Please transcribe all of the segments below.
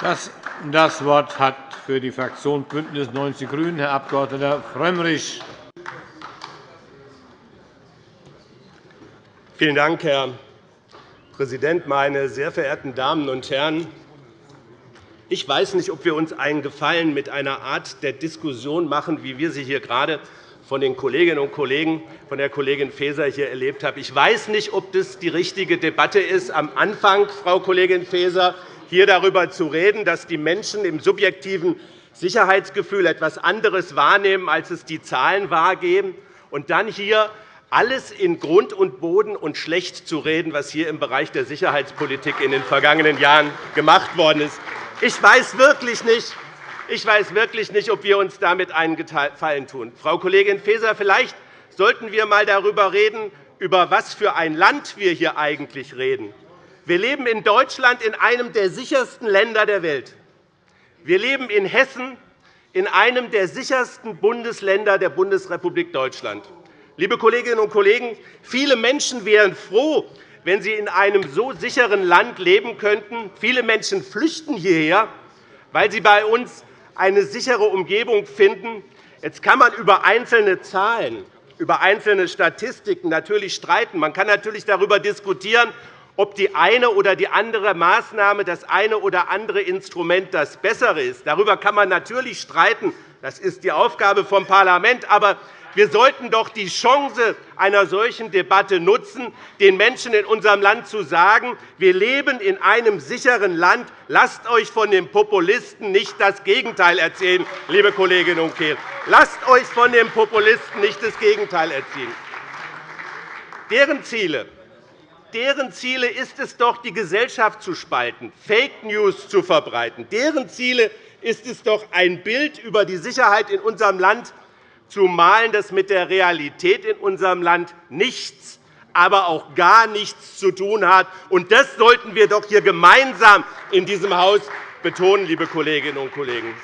Das, Wort hat für die Fraktion BÜNDNIS 90 die GRÜNEN Herr Abg. Frömmrich. Vielen Dank, Herr Präsident, meine sehr verehrten Damen und Herren! Ich weiß nicht, ob wir uns einen Gefallen mit einer Art der Diskussion machen, wie wir sie hier gerade von den Kolleginnen und Kollegen, von der Kollegin Faeser hier erlebt haben. Ich weiß nicht, ob das die richtige Debatte ist, am Anfang, Frau Kollegin Faeser, hier darüber zu reden, dass die Menschen im subjektiven Sicherheitsgefühl etwas anderes wahrnehmen, als es die Zahlen wahrgeben, und dann hier alles in Grund und Boden und schlecht zu reden, was hier im Bereich der Sicherheitspolitik in den vergangenen Jahren gemacht worden ist. Ich weiß wirklich nicht, ich weiß wirklich nicht, ob wir uns damit einen Gefallen tun. Frau Kollegin Faeser, vielleicht sollten wir einmal darüber reden, über was für ein Land wir hier eigentlich reden. Wir leben in Deutschland in einem der sichersten Länder der Welt. Wir leben in Hessen in einem der sichersten Bundesländer der Bundesrepublik Deutschland. Liebe Kolleginnen und Kollegen, viele Menschen wären froh, wenn sie in einem so sicheren Land leben könnten. Viele Menschen flüchten hierher, weil sie bei uns eine sichere Umgebung finden. Jetzt kann man über einzelne Zahlen, über einzelne Statistiken natürlich streiten. Man kann natürlich darüber diskutieren, ob die eine oder die andere Maßnahme, das eine oder andere Instrument das bessere ist. Darüber kann man natürlich streiten. Das ist die Aufgabe vom Parlament. Aber wir sollten doch die Chance einer solchen Debatte nutzen, den Menschen in unserem Land zu sagen, wir leben in einem sicheren Land. Lasst euch von den Populisten nicht das Gegenteil erzählen, liebe Kolleginnen und Kollegen. Lasst euch von den Populisten nicht das Gegenteil erzählen. Deren Ziele deren Ziele ist es doch, die Gesellschaft zu spalten, Fake News zu verbreiten. Deren Ziele ist es doch, ein Bild über die Sicherheit in unserem Land zu malen, das mit der Realität in unserem Land nichts, aber auch gar nichts zu tun hat. Das sollten wir doch hier gemeinsam in diesem Haus betonen, liebe Kolleginnen und Kollegen.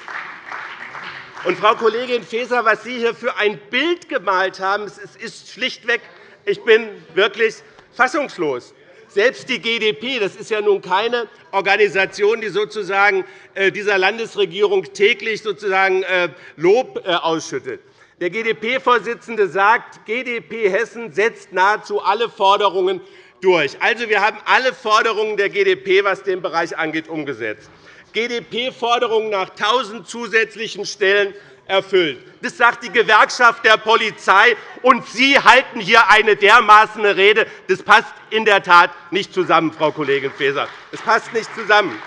Und, Frau Kollegin Faeser, was Sie hier für ein Bild gemalt haben, ist schlichtweg, ich bin wirklich fassungslos. Selbst die GdP, das ist ja nun keine Organisation, die sozusagen äh, dieser Landesregierung täglich sozusagen äh, Lob äh, ausschüttet. Der GdP-Vorsitzende sagt, GdP Hessen setzt nahezu alle Forderungen durch. Also, wir haben alle Forderungen der GdP, was den Bereich angeht, umgesetzt. GdP-Forderungen nach 1.000 zusätzlichen Stellen erfüllt. Das sagt die Gewerkschaft der Polizei. Und Sie halten hier eine dermaßen Rede. Das passt in der Tat nicht zusammen, Frau Kollegin Faeser. Es passt nicht zusammen.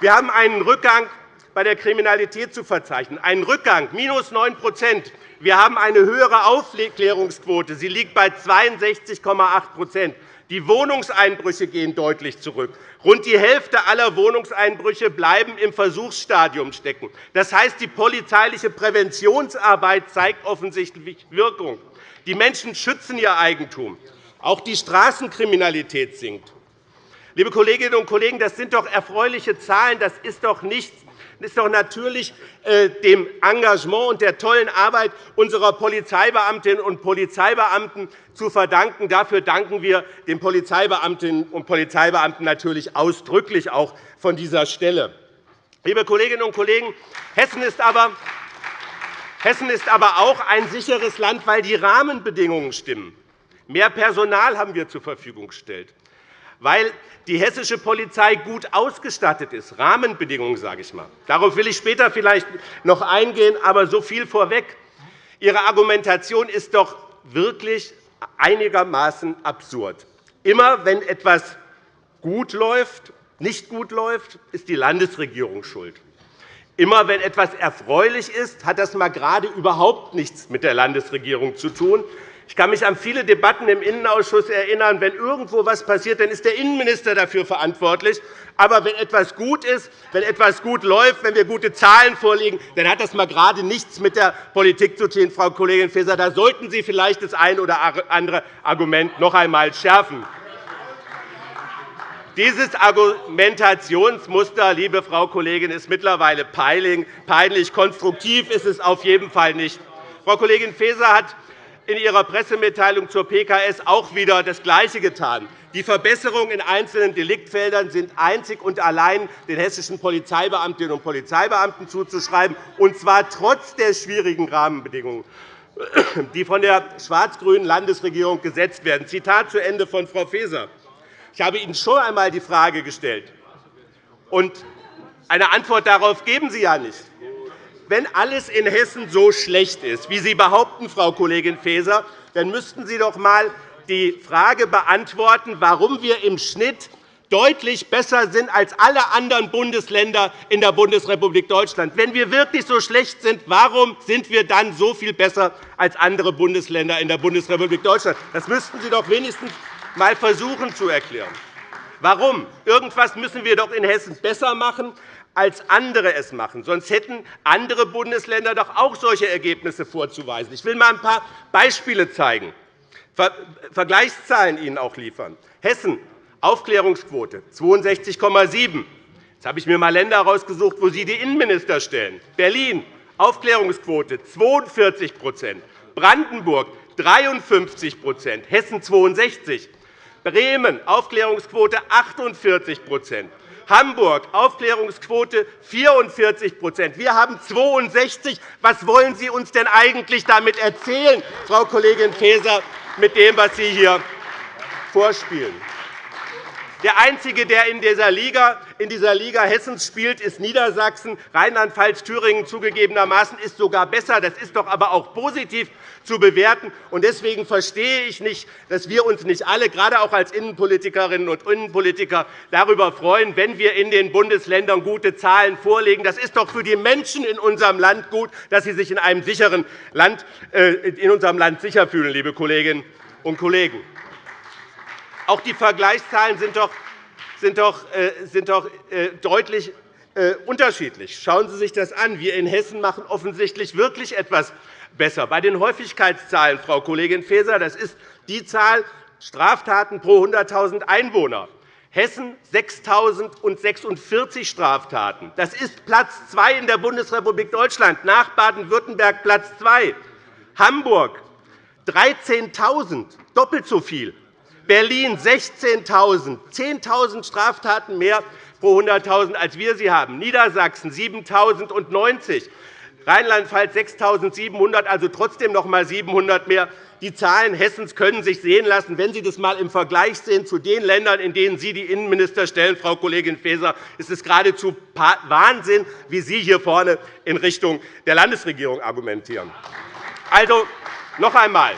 Wir haben einen Rückgang bei der Kriminalität zu verzeichnen. Ein Rückgang, minus 9% Wir haben eine höhere Aufklärungsquote. Sie liegt bei 62,8 Die Wohnungseinbrüche gehen deutlich zurück. Rund die Hälfte aller Wohnungseinbrüche bleiben im Versuchsstadium stecken. Das heißt, die polizeiliche Präventionsarbeit zeigt offensichtlich Wirkung. Die Menschen schützen ihr Eigentum. Auch die Straßenkriminalität sinkt. Liebe Kolleginnen und Kollegen, das sind doch erfreuliche Zahlen. Das ist doch nichts ist doch natürlich äh, dem Engagement und der tollen Arbeit unserer Polizeibeamtinnen und Polizeibeamten zu verdanken. Dafür danken wir den Polizeibeamtinnen und Polizeibeamten natürlich ausdrücklich auch von dieser Stelle. Liebe Kolleginnen und Kollegen, Hessen ist aber Hessen ist aber auch ein sicheres Land, weil die Rahmenbedingungen stimmen. Mehr Personal haben wir zur Verfügung gestellt weil die hessische Polizei gut ausgestattet ist. Rahmenbedingungen, sage ich mal. Darauf will ich später vielleicht noch eingehen, aber so viel vorweg. Ihre Argumentation ist doch wirklich einigermaßen absurd. Immer wenn etwas gut läuft, nicht gut läuft, ist die Landesregierung schuld. Immer wenn etwas erfreulich ist, hat das mal gerade überhaupt nichts mit der Landesregierung zu tun, ich kann mich an viele Debatten im Innenausschuss erinnern. Wenn irgendwo etwas passiert, dann ist der Innenminister dafür verantwortlich. Aber wenn etwas gut ist, wenn etwas gut läuft, wenn wir gute Zahlen vorlegen, dann hat das mal gerade nichts mit der Politik zu tun, Frau Kollegin Faeser. Da sollten Sie vielleicht das eine oder andere Argument noch einmal schärfen. Dieses Argumentationsmuster, liebe Frau Kollegin, ist mittlerweile peinlich. Konstruktiv ist es auf jeden Fall nicht. Frau Kollegin Faeser hat in Ihrer Pressemitteilung zur PKS auch wieder das Gleiche getan. Die Verbesserungen in einzelnen Deliktfeldern sind einzig und allein den hessischen Polizeibeamtinnen und Polizeibeamten zuzuschreiben, und zwar trotz der schwierigen Rahmenbedingungen, die von der schwarz-grünen Landesregierung gesetzt werden. Zitat zu Ende von Frau Faeser. Ich habe Ihnen schon einmal die Frage gestellt, und eine Antwort darauf geben Sie ja nicht. Wenn alles in Hessen so schlecht ist, wie Sie behaupten, Frau Kollegin Faeser, dann müssten Sie doch einmal die Frage beantworten, warum wir im Schnitt deutlich besser sind als alle anderen Bundesländer in der Bundesrepublik Deutschland. Wenn wir wirklich so schlecht sind, warum sind wir dann so viel besser als andere Bundesländer in der Bundesrepublik Deutschland? Das müssten Sie doch wenigstens einmal versuchen zu erklären. Warum? Irgendwas müssen wir doch in Hessen besser machen, als andere es machen. Sonst hätten andere Bundesländer doch auch solche Ergebnisse vorzuweisen. Ich will einmal ein paar Beispiele zeigen, Vergleichszahlen Ihnen auch liefern. Hessen, Aufklärungsquote 62,7 Jetzt habe ich mir einmal Länder herausgesucht, wo Sie die Innenminister stellen. Berlin, Aufklärungsquote 42% Brandenburg 53% Hessen 62 Bremen, Aufklärungsquote 48 Hamburg, Aufklärungsquote 44% Wir haben 62 Was wollen Sie uns denn eigentlich damit erzählen, Frau Kollegin Faeser, mit dem, was Sie hier vorspielen? Der Einzige, der in dieser Liga, in dieser Liga Hessens spielt, ist Niedersachsen. Rheinland-Pfalz, Thüringen zugegebenermaßen ist sogar besser. Das ist doch aber auch positiv zu bewerten. Deswegen verstehe ich nicht, dass wir uns nicht alle, gerade auch als Innenpolitikerinnen und Innenpolitiker, darüber freuen, wenn wir in den Bundesländern gute Zahlen vorlegen. Das ist doch für die Menschen in unserem Land gut, dass sie sich in einem sicheren Land, äh, in unserem Land sicher fühlen, liebe Kolleginnen und Kollegen. Auch die Vergleichszahlen sind doch, sind doch, äh, sind doch äh, deutlich äh, unterschiedlich. Schauen Sie sich das an. Wir in Hessen machen offensichtlich wirklich etwas besser. Bei den Häufigkeitszahlen, Frau Kollegin Faeser, das ist die Zahl Straftaten pro 100.000 Einwohner. Hessen 6.046 Straftaten. Das ist Platz 2 in der Bundesrepublik Deutschland, nach Baden-Württemberg Platz 2. Hamburg 13.000, doppelt so viel. Berlin 16.000, 10.000 Straftaten mehr pro 100.000, als wir sie haben. Niedersachsen 7.090, Rheinland-Pfalz 6.700, also trotzdem noch einmal 700 mehr. Die Zahlen Hessens können sich sehen lassen. Wenn Sie das einmal im Vergleich sehen zu den Ländern, in denen Sie die Innenminister stellen, Frau Kollegin Faeser, ist es geradezu Wahnsinn, wie Sie hier vorne in Richtung der Landesregierung argumentieren. Also, noch einmal.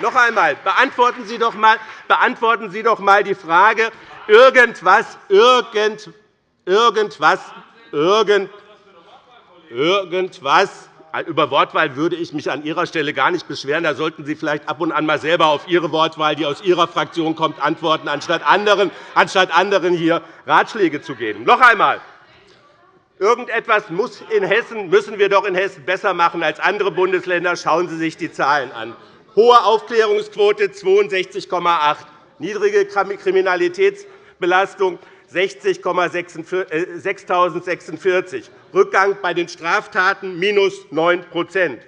Noch einmal, beantworten Sie doch einmal, beantworten Sie doch einmal die Frage, irgendwas, irgend, irgendwas, irgend, irgendwas, über Wortwahl würde ich mich an Ihrer Stelle gar nicht beschweren. Da sollten Sie vielleicht ab und an mal selber auf Ihre Wortwahl, die aus Ihrer Fraktion kommt, antworten, anstatt anderen, anstatt anderen hier Ratschläge zu geben. Noch einmal. Irgendetwas muss in Hessen, müssen wir doch in Hessen besser machen als andere Bundesländer. Schauen Sie sich die Zahlen an hohe Aufklärungsquote 62,8 niedrige Kriminalitätsbelastung 6.046, Rückgang bei den Straftaten minus 9%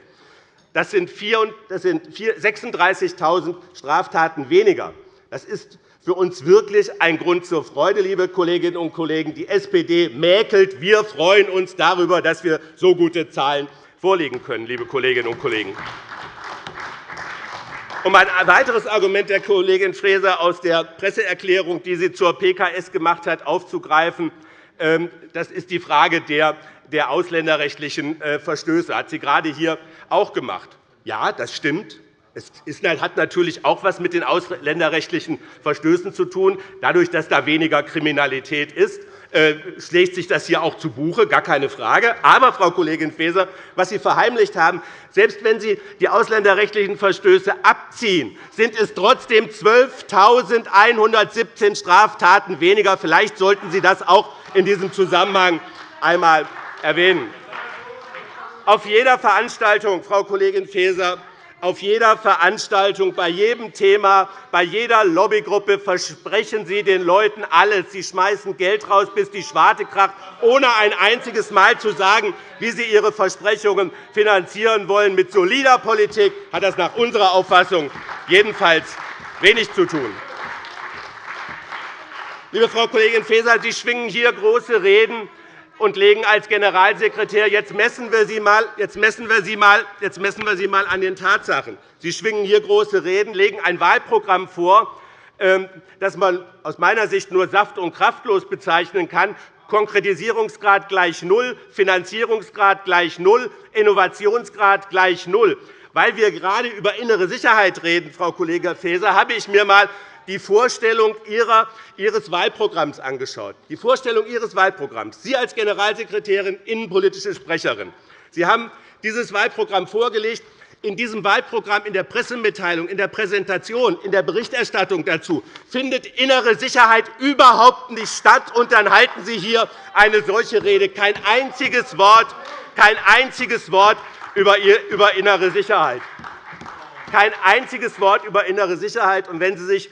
Das sind 36.000 Straftaten weniger. Das ist für uns wirklich ein Grund zur Freude, liebe Kolleginnen und Kollegen. Die SPD mäkelt. Wir freuen uns darüber, dass wir so gute Zahlen vorlegen können, liebe Kolleginnen und Kollegen. Um ein weiteres Argument der Kollegin Faeser aus der Presseerklärung, die sie zur PKS gemacht hat, aufzugreifen, ähm, das ist die Frage der ausländerrechtlichen äh, Verstöße. Das hat sie gerade hier auch gemacht. Ja, das stimmt. Es hat natürlich auch etwas mit den ausländerrechtlichen Verstößen zu tun, dadurch, dass da weniger Kriminalität ist. Äh, schlägt sich das hier auch zu Buche, gar keine Frage. Aber, Frau Kollegin Faeser, was Sie verheimlicht haben, selbst wenn Sie die ausländerrechtlichen Verstöße abziehen, sind es trotzdem 12.117 Straftaten weniger. Vielleicht sollten Sie das auch in diesem Zusammenhang einmal erwähnen. Auf jeder Veranstaltung, Frau Kollegin Faeser, auf jeder Veranstaltung, bei jedem Thema, bei jeder Lobbygruppe versprechen Sie den Leuten alles. Sie schmeißen Geld raus, bis die Schwarte kracht, ohne ein einziges Mal zu sagen, wie Sie Ihre Versprechungen finanzieren wollen. Mit solider Politik hat das nach unserer Auffassung jedenfalls wenig zu tun. Liebe Frau Kollegin Faeser, Sie schwingen hier große Reden und legen als Generalsekretär jetzt messen wir Sie mal, jetzt messen wir Sie mal, jetzt messen wir Sie mal an den Tatsachen. Sie schwingen hier große Reden, legen ein Wahlprogramm vor, ähm, das man aus meiner Sicht nur saft- und kraftlos bezeichnen kann. Konkretisierungsgrad gleich null, Finanzierungsgrad gleich null, Innovationsgrad gleich null. Weil wir gerade über innere Sicherheit reden, Frau Kollegin Faeser, habe ich mir einmal die Vorstellung Ihres Wahlprogramms angeschaut. Die Vorstellung Ihres Wahlprogramms. Sie als Generalsekretärin, innenpolitische Sprecherin. Sie haben dieses Wahlprogramm vorgelegt. In diesem Wahlprogramm, in der Pressemitteilung, in der Präsentation, in der Berichterstattung dazu findet innere Sicherheit überhaupt nicht statt. Und dann halten Sie hier eine solche Rede. Kein einziges Wort, kein einziges Wort über innere Sicherheit. Kein einziges Wort über innere Sicherheit. Und wenn Sie sich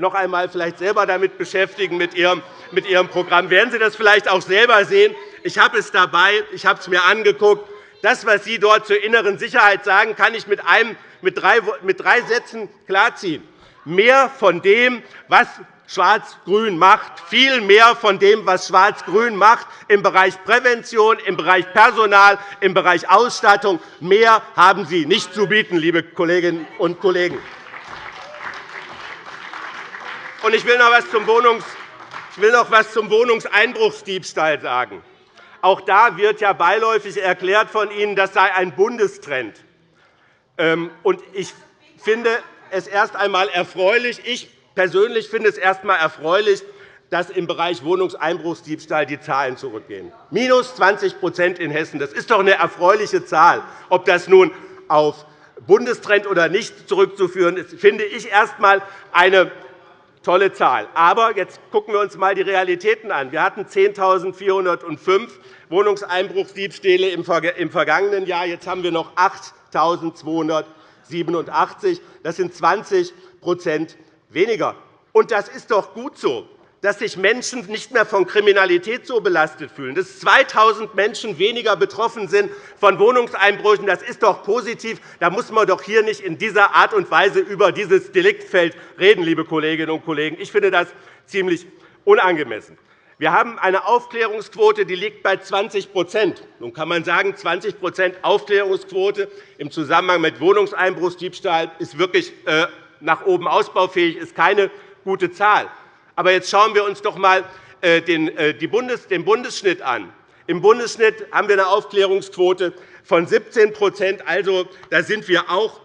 noch einmal vielleicht selber damit beschäftigen mit Ihrem, mit Ihrem Programm. Werden Sie das vielleicht auch selber sehen? Ich habe es dabei, ich habe es mir angeguckt. Das, was Sie dort zur inneren Sicherheit sagen, kann ich mit, einem, mit, drei, mit drei Sätzen klarziehen. Mehr von dem, was Schwarz-Grün macht, viel mehr von dem, was Schwarz-Grün macht im Bereich Prävention, im Bereich Personal, im Bereich Ausstattung. Mehr haben Sie nicht zu bieten, liebe Kolleginnen und Kollegen. Und ich will noch etwas zum, Wohnungs zum Wohnungseinbruchsdiebstahl sagen. Auch da wird ja beiläufig erklärt von Ihnen, das sei ein Bundestrend. Ähm, ich finde es erst einmal erfreulich. Ich persönlich finde es erst einmal erfreulich, dass im Bereich Wohnungseinbruchsdiebstahl die Zahlen zurückgehen. Minus 20% in Hessen. Das ist doch eine erfreuliche Zahl. Ob das nun auf Bundestrend oder nicht zurückzuführen ist, finde ich erst einmal eine tolle Zahl. Aber jetzt gucken wir uns einmal die Realitäten an. Wir hatten 10.405 Wohnungseinbruchsdiebstähle im vergangenen Jahr. Jetzt haben wir noch 8.287. Das sind 20% weniger. Und das ist doch gut so dass sich Menschen nicht mehr von Kriminalität so belastet fühlen, dass 2.000 Menschen weniger betroffen sind von Wohnungseinbrüchen. Das ist doch positiv. Da muss man doch hier nicht in dieser Art und Weise über dieses Deliktfeld reden, liebe Kolleginnen und Kollegen. Ich finde das ziemlich unangemessen. Wir haben eine Aufklärungsquote, die liegt bei 20% Nun kann man sagen, 20% Aufklärungsquote im Zusammenhang mit Wohnungseinbruchsdiebstahl ist wirklich äh, nach oben ausbaufähig, ist keine gute Zahl. Aber jetzt schauen wir uns doch einmal äh, äh, den Bundesschnitt an. Im Bundesschnitt haben wir eine Aufklärungsquote von 17% Also da sind wir auch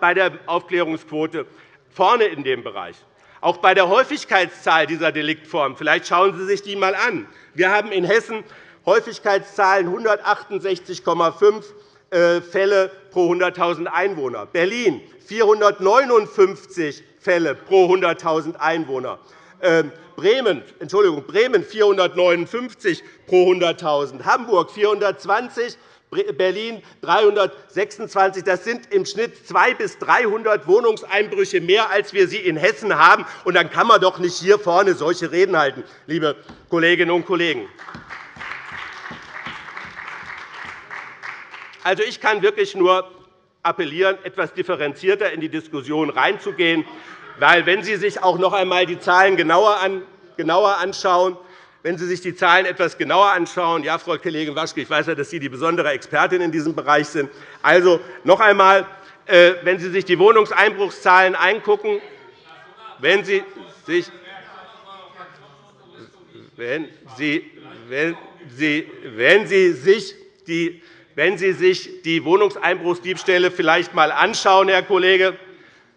bei der Aufklärungsquote vorne in dem Bereich. Auch bei der Häufigkeitszahl dieser Deliktform. Vielleicht schauen Sie sich die einmal an. Wir haben in Hessen Häufigkeitszahlen 168,5 äh, Fälle pro 100.000 Einwohner. Berlin 459 Fälle pro 100.000 Einwohner. Ähm, Bremen, Entschuldigung, Bremen 459 pro 100.000, Hamburg 420, Berlin 326. Das sind im Schnitt 200 bis 300 Wohnungseinbrüche mehr, als wir sie in Hessen haben. Und dann kann man doch nicht hier vorne solche Reden halten, liebe Kolleginnen und Kollegen. Also, ich kann wirklich nur appellieren, etwas differenzierter in die Diskussion reinzugehen. Weil, wenn Sie sich auch noch einmal die Zahlen genauer anschauen, wenn Sie sich die Zahlen etwas genauer anschauen, ja, Frau Kollegin Waschke, ich weiß ja, dass Sie die besondere Expertin in diesem Bereich sind. Also noch einmal, äh, wenn Sie sich die Wohnungseinbruchszahlen angucken, wenn Sie sich wenn Sie, wenn Sie, wenn Sie sich die wenn Sie sich die Wohnungseinbruchsdiebstähle vielleicht einmal anschauen, Herr Kollege,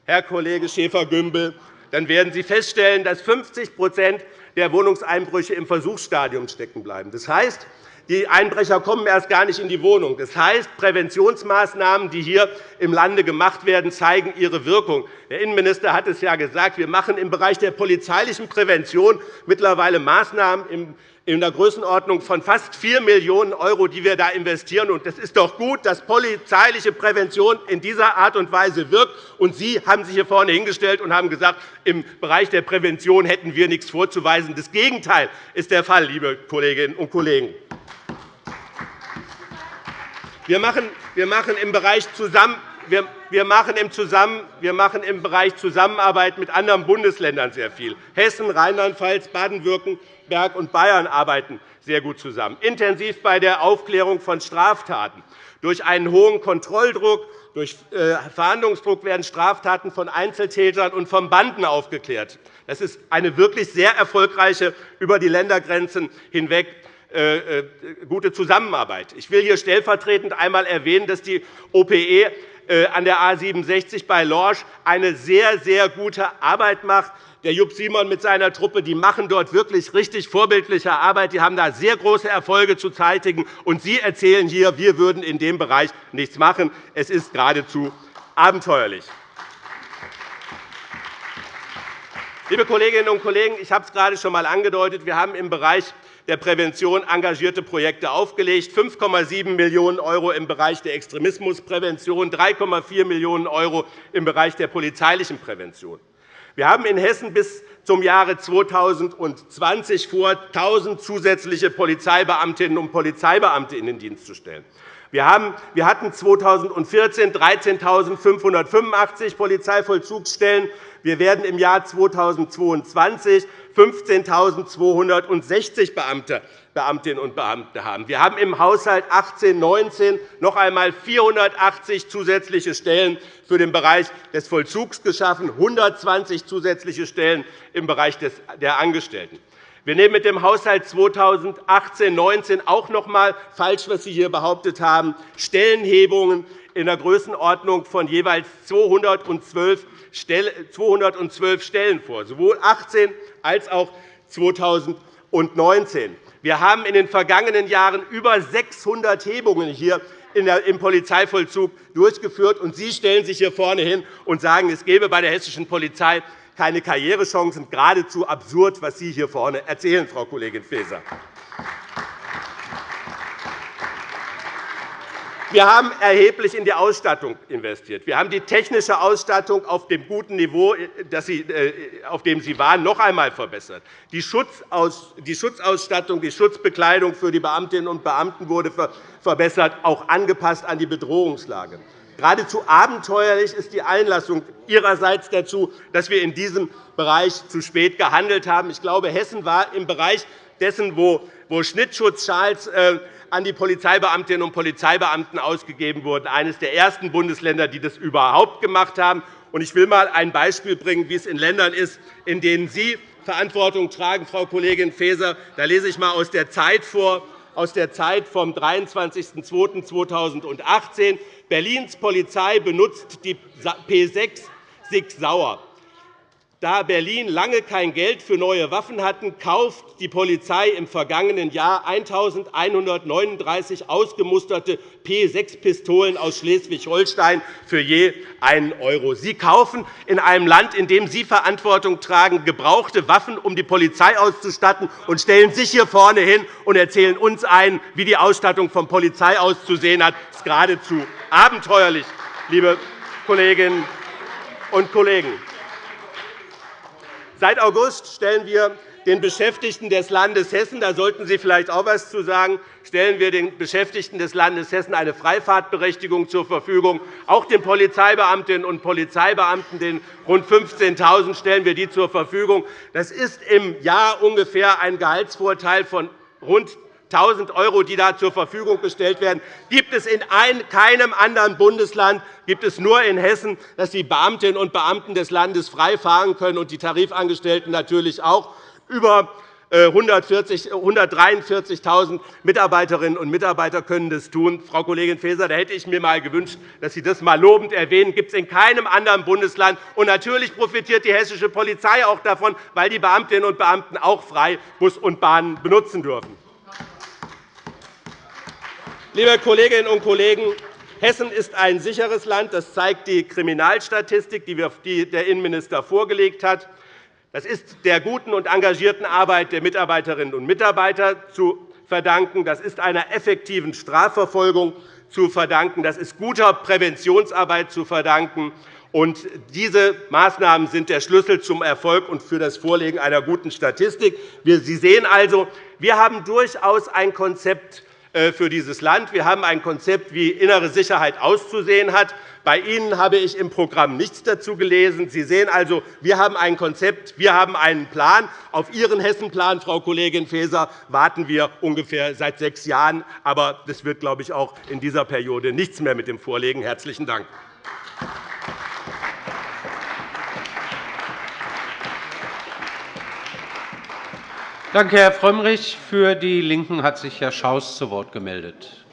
Herr Kollege Schäfer-Gümbel, dann werden Sie feststellen, dass 50% der Wohnungseinbrüche im Versuchsstadium stecken bleiben. Das heißt, Die Einbrecher kommen erst gar nicht in die Wohnung. Das heißt, Präventionsmaßnahmen, die hier im Lande gemacht werden, zeigen ihre Wirkung. Der Innenminister hat es ja gesagt. Wir machen im Bereich der polizeilichen Prävention mittlerweile Maßnahmen in der Größenordnung von fast 4 Millionen €, die wir da investieren. Es ist doch gut, dass polizeiliche Prävention in dieser Art und Weise wirkt. Und Sie haben sich hier vorne hingestellt und haben gesagt, im Bereich der Prävention hätten wir nichts vorzuweisen. Das Gegenteil ist der Fall, liebe Kolleginnen und Kollegen. Wir machen, im Bereich Zusammenarbeit mit anderen Bundesländern sehr viel. Hessen, Rheinland-Pfalz, Baden-Württemberg und Bayern arbeiten sehr gut zusammen, intensiv bei der Aufklärung von Straftaten. Durch einen hohen Kontrolldruck, durch äh, Verhandlungsdruck werden Straftaten von Einzeltätern und von Banden aufgeklärt. Das ist eine wirklich sehr erfolgreiche über die Ländergrenzen hinweg gute Zusammenarbeit. Ich will hier stellvertretend einmal erwähnen, dass die OPE äh, an der A 67 bei Lorsch eine sehr, sehr gute Arbeit macht. Der Jupp Simon mit seiner Truppe die machen dort wirklich richtig vorbildliche Arbeit. Die haben da sehr große Erfolge zu zeitigen. Und Sie erzählen hier, wir würden in dem Bereich nichts machen. Es ist geradezu abenteuerlich. Liebe Kolleginnen und Kollegen, ich habe es gerade schon einmal angedeutet. Wir haben im Bereich der Prävention engagierte Projekte aufgelegt, 5,7 Millionen € im Bereich der Extremismusprävention, 3,4 Millionen € im Bereich der polizeilichen Prävention. Wir haben in Hessen bis zum Jahre 2020 vor, 1.000 zusätzliche Polizeibeamtinnen und Polizeibeamte in den Dienst zu stellen. Wir hatten 2014 13.585 Polizeivollzugsstellen. Wir werden im Jahr 2022 15.260 Beamte, Beamtinnen und Beamte haben. Wir haben im Haushalt 18-19 noch einmal 480 zusätzliche Stellen für den Bereich des Vollzugs geschaffen, 120 zusätzliche Stellen im Bereich der Angestellten. Wir nehmen mit dem Haushalt 2018-19 auch noch einmal falsch, was Sie hier behauptet haben, Stellenhebungen in der Größenordnung von jeweils 212 212 Stellen vor, sowohl 2018 als auch 2019. Wir haben in den vergangenen Jahren über 600 Hebungen hier im Polizeivollzug durchgeführt. Und Sie stellen sich hier vorne hin und sagen, es gebe bei der hessischen Polizei keine Karrierechancen. Geradezu absurd, was Sie hier vorne erzählen, Frau Kollegin Faeser. Wir haben erheblich in die Ausstattung investiert. Wir haben die technische Ausstattung auf dem guten Niveau, äh, auf dem sie war, noch einmal verbessert. Die Schutzausstattung, die Schutzbekleidung für die Beamtinnen und Beamten wurde verbessert, auch angepasst an die Bedrohungslage. Geradezu abenteuerlich ist die Einlassung Ihrerseits dazu, dass wir in diesem Bereich zu spät gehandelt haben. Ich glaube, Hessen war im Bereich dessen, wo Schnittschutzschals äh, an die Polizeibeamtinnen und Polizeibeamten ausgegeben wurden, eines der ersten Bundesländer, die das überhaupt gemacht haben. Ich will einmal ein Beispiel bringen, wie es in Ländern ist, in denen Sie Verantwortung tragen, Frau Kollegin Faeser. Da lese ich einmal aus der Zeit vor, aus der Zeit vom 23.02.2018. Berlins Polizei benutzt die P6 Sig Sauer. Da Berlin lange kein Geld für neue Waffen hatte, kauft die Polizei im vergangenen Jahr 1.139 ausgemusterte P6-Pistolen aus Schleswig-Holstein für je einen €. Sie kaufen in einem Land, in dem Sie Verantwortung tragen, gebrauchte Waffen, um die Polizei auszustatten, und stellen sich hier vorne hin und erzählen uns ein, wie die Ausstattung von Polizei auszusehen hat. Das ist geradezu abenteuerlich, liebe Kolleginnen und Kollegen. Seit August stellen wir den Beschäftigten des Landes Hessen, da sollten Sie vielleicht auch etwas zu sagen, stellen wir den Beschäftigten des Landes Hessen eine Freifahrtberechtigung zur Verfügung. Auch den Polizeibeamtinnen und Polizeibeamten, den rund 15.000, stellen wir die zur Verfügung. Das ist im Jahr ungefähr ein Gehaltsvorteil von rund 1.000 €, die da zur Verfügung gestellt werden, gibt es in keinem anderen Bundesland, gibt es nur in Hessen, dass die Beamtinnen und Beamten des Landes frei fahren können und die Tarifangestellten natürlich auch. Über 143.000 äh, Mitarbeiterinnen und Mitarbeiter können das tun. Frau Kollegin Faeser, da hätte ich mir einmal gewünscht, dass Sie das einmal lobend erwähnen. Das gibt es in keinem anderen Bundesland. Und natürlich profitiert die hessische Polizei auch davon, weil die Beamtinnen und Beamten auch frei Bus und Bahn benutzen dürfen. Liebe Kolleginnen und Kollegen, Hessen ist ein sicheres Land. Das zeigt die Kriminalstatistik, die der Innenminister vorgelegt hat. Das ist der guten und engagierten Arbeit der Mitarbeiterinnen und Mitarbeiter zu verdanken. Das ist einer effektiven Strafverfolgung zu verdanken. Das ist guter Präventionsarbeit zu verdanken. Und diese Maßnahmen sind der Schlüssel zum Erfolg und für das Vorlegen einer guten Statistik. Sie sehen also, wir haben durchaus ein Konzept für dieses Land. Wir haben ein Konzept, wie innere Sicherheit auszusehen hat. Bei Ihnen habe ich im Programm nichts dazu gelesen. Sie sehen also, wir haben ein Konzept, wir haben einen Plan. Auf Ihren Hessenplan, Frau Kollegin Faeser, warten wir ungefähr seit sechs Jahren. Aber das wird, glaube ich, auch in dieser Periode nichts mehr mit dem Vorlegen. – Herzlichen Dank. Danke, Herr Frömmrich. Für die LINKEN hat sich Herr Schaus zu Wort gemeldet.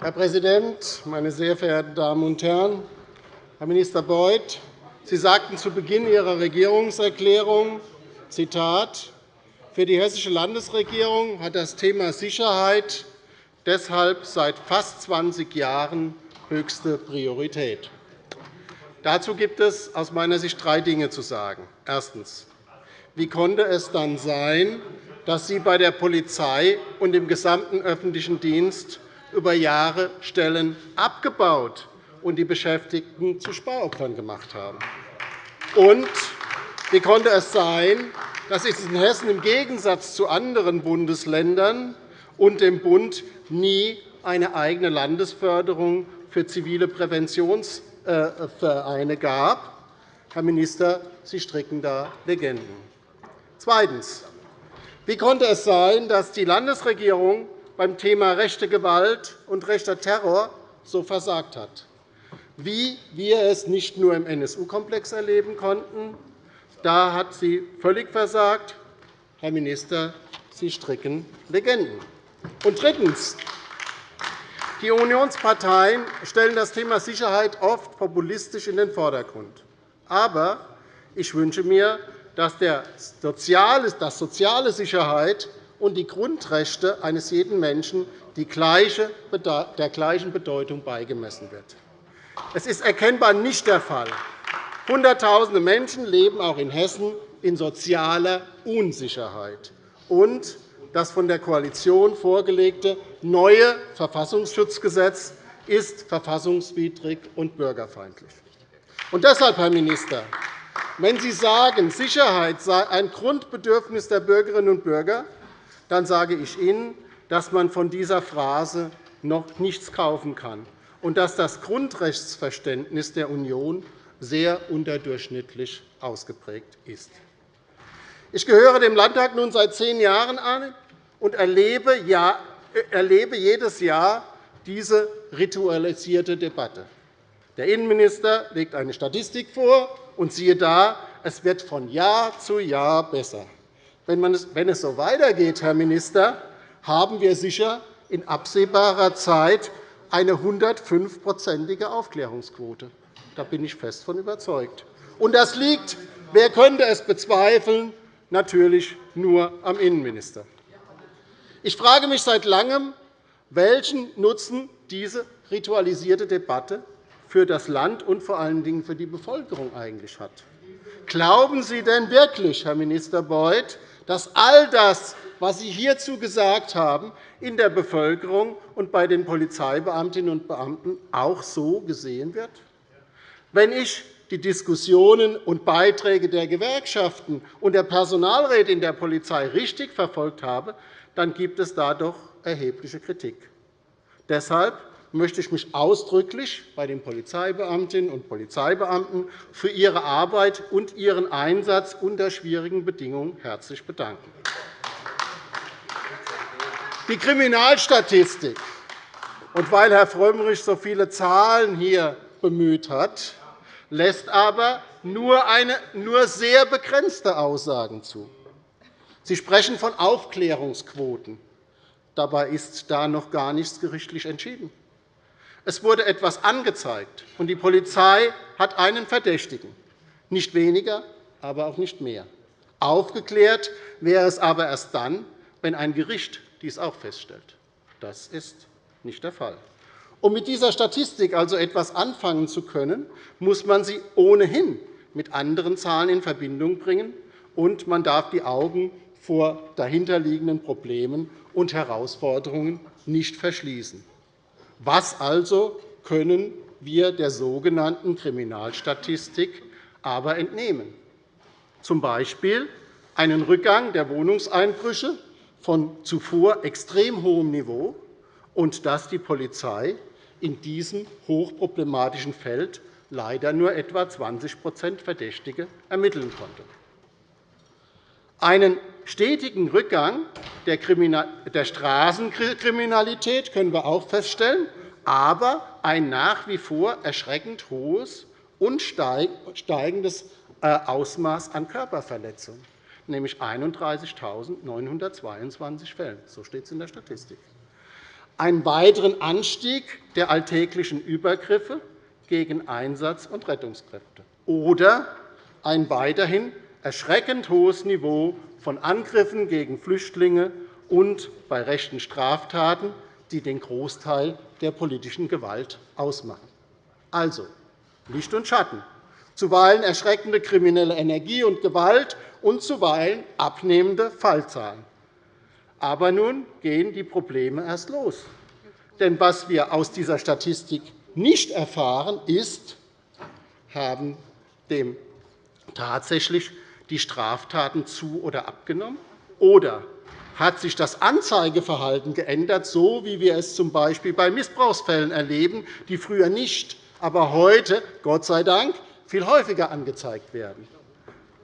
Herr Präsident, meine sehr verehrten Damen und Herren! Herr Minister Beuth, Sie sagten zu Beginn Ihrer Regierungserklärung, Zitat, für die Hessische Landesregierung hat das Thema Sicherheit deshalb seit fast 20 Jahren höchste Priorität. Dazu gibt es aus meiner Sicht drei Dinge zu sagen. Erstens. Wie konnte es dann sein, dass Sie bei der Polizei und im gesamten öffentlichen Dienst über Jahre Stellen abgebaut und die Beschäftigten zu Sparopfern gemacht haben? Und wie konnte es sein, dass es in Hessen im Gegensatz zu anderen Bundesländern und dem Bund nie eine eigene Landesförderung für zivile Präventionsvereine gab. Herr Minister, Sie stricken da Legenden. Zweitens. Wie konnte es sein, dass die Landesregierung beim Thema rechte Gewalt und rechter Terror so versagt hat? Wie wir es nicht nur im NSU-Komplex erleben konnten, da hat sie völlig versagt. Herr Minister, Sie stricken Legenden. Und drittens. Die Unionsparteien stellen das Thema Sicherheit oft populistisch in den Vordergrund. Aber ich wünsche mir, dass das soziale Sicherheit und die Grundrechte eines jeden Menschen der gleichen Bedeutung beigemessen wird. Es ist erkennbar nicht der Fall. Hunderttausende Menschen leben auch in Hessen in sozialer Unsicherheit. Und das von der Koalition vorgelegte neue Verfassungsschutzgesetz ist verfassungswidrig und bürgerfeindlich. Und deshalb, Herr Minister, wenn Sie sagen, Sicherheit sei ein Grundbedürfnis der Bürgerinnen und Bürger, dann sage ich Ihnen, dass man von dieser Phrase noch nichts kaufen kann und dass das Grundrechtsverständnis der Union sehr unterdurchschnittlich ausgeprägt ist. Ich gehöre dem Landtag nun seit zehn Jahren an und erlebe jedes Jahr diese ritualisierte Debatte. Der Innenminister legt eine Statistik vor, und siehe da, es wird von Jahr zu Jahr besser. Wenn es so weitergeht, Herr Minister, haben wir sicher in absehbarer Zeit eine 105-prozentige Aufklärungsquote. Da bin ich fest von überzeugt. Und das liegt, wer könnte es bezweifeln, natürlich nur am Innenminister. Ich frage mich seit Langem, welchen Nutzen diese ritualisierte Debatte für das Land und vor allen Dingen für die Bevölkerung eigentlich hat. Glauben Sie denn wirklich, Herr Minister Beuth, dass all das, was Sie hierzu gesagt haben, in der Bevölkerung und bei den Polizeibeamtinnen und Beamten auch so gesehen wird? Wenn ich die Diskussionen und Beiträge der Gewerkschaften und der Personalräte in der Polizei richtig verfolgt habe, dann gibt es da doch erhebliche Kritik. Deshalb möchte ich mich ausdrücklich bei den Polizeibeamtinnen und Polizeibeamten für ihre Arbeit und ihren Einsatz unter schwierigen Bedingungen herzlich bedanken. Die Kriminalstatistik und weil Herr Frömmrich so viele Zahlen hier bemüht hat, lässt aber nur, eine, nur sehr begrenzte Aussagen zu. Sie sprechen von Aufklärungsquoten. Dabei ist da noch gar nichts gerichtlich entschieden. Es wurde etwas angezeigt, und die Polizei hat einen Verdächtigen. Nicht weniger, aber auch nicht mehr. Aufgeklärt wäre es aber erst dann, wenn ein Gericht dies auch feststellt. Das ist nicht der Fall. Um mit dieser Statistik also etwas anfangen zu können, muss man sie ohnehin mit anderen Zahlen in Verbindung bringen, und man darf die Augen vor dahinterliegenden Problemen und Herausforderungen nicht verschließen. Was also können wir der sogenannten Kriminalstatistik aber entnehmen? Z. B. einen Rückgang der Wohnungseinbrüche von zuvor extrem hohem Niveau und dass die Polizei in diesem hochproblematischen Feld leider nur etwa 20% Verdächtige ermitteln konnte. Einen stetigen Rückgang der Straßenkriminalität können wir auch feststellen, aber ein nach wie vor erschreckend hohes und steigendes äh, Ausmaß an Körperverletzungen, nämlich 31.922 Fällen. So steht es in der Statistik. Einen weiteren Anstieg der alltäglichen Übergriffe gegen Einsatz- und Rettungskräfte oder ein weiterhin erschreckend hohes Niveau von Angriffen gegen Flüchtlinge und bei rechten Straftaten, die den Großteil der politischen Gewalt ausmachen. Also Licht und Schatten, zuweilen erschreckende kriminelle Energie und Gewalt und zuweilen abnehmende Fallzahlen. Aber nun gehen die Probleme erst los. Denn was wir aus dieser Statistik nicht erfahren, ist, haben dem tatsächlich die Straftaten zu- oder abgenommen? Oder hat sich das Anzeigeverhalten geändert, so wie wir es z. B. bei Missbrauchsfällen erleben, die früher nicht, aber heute, Gott sei Dank, viel häufiger angezeigt werden?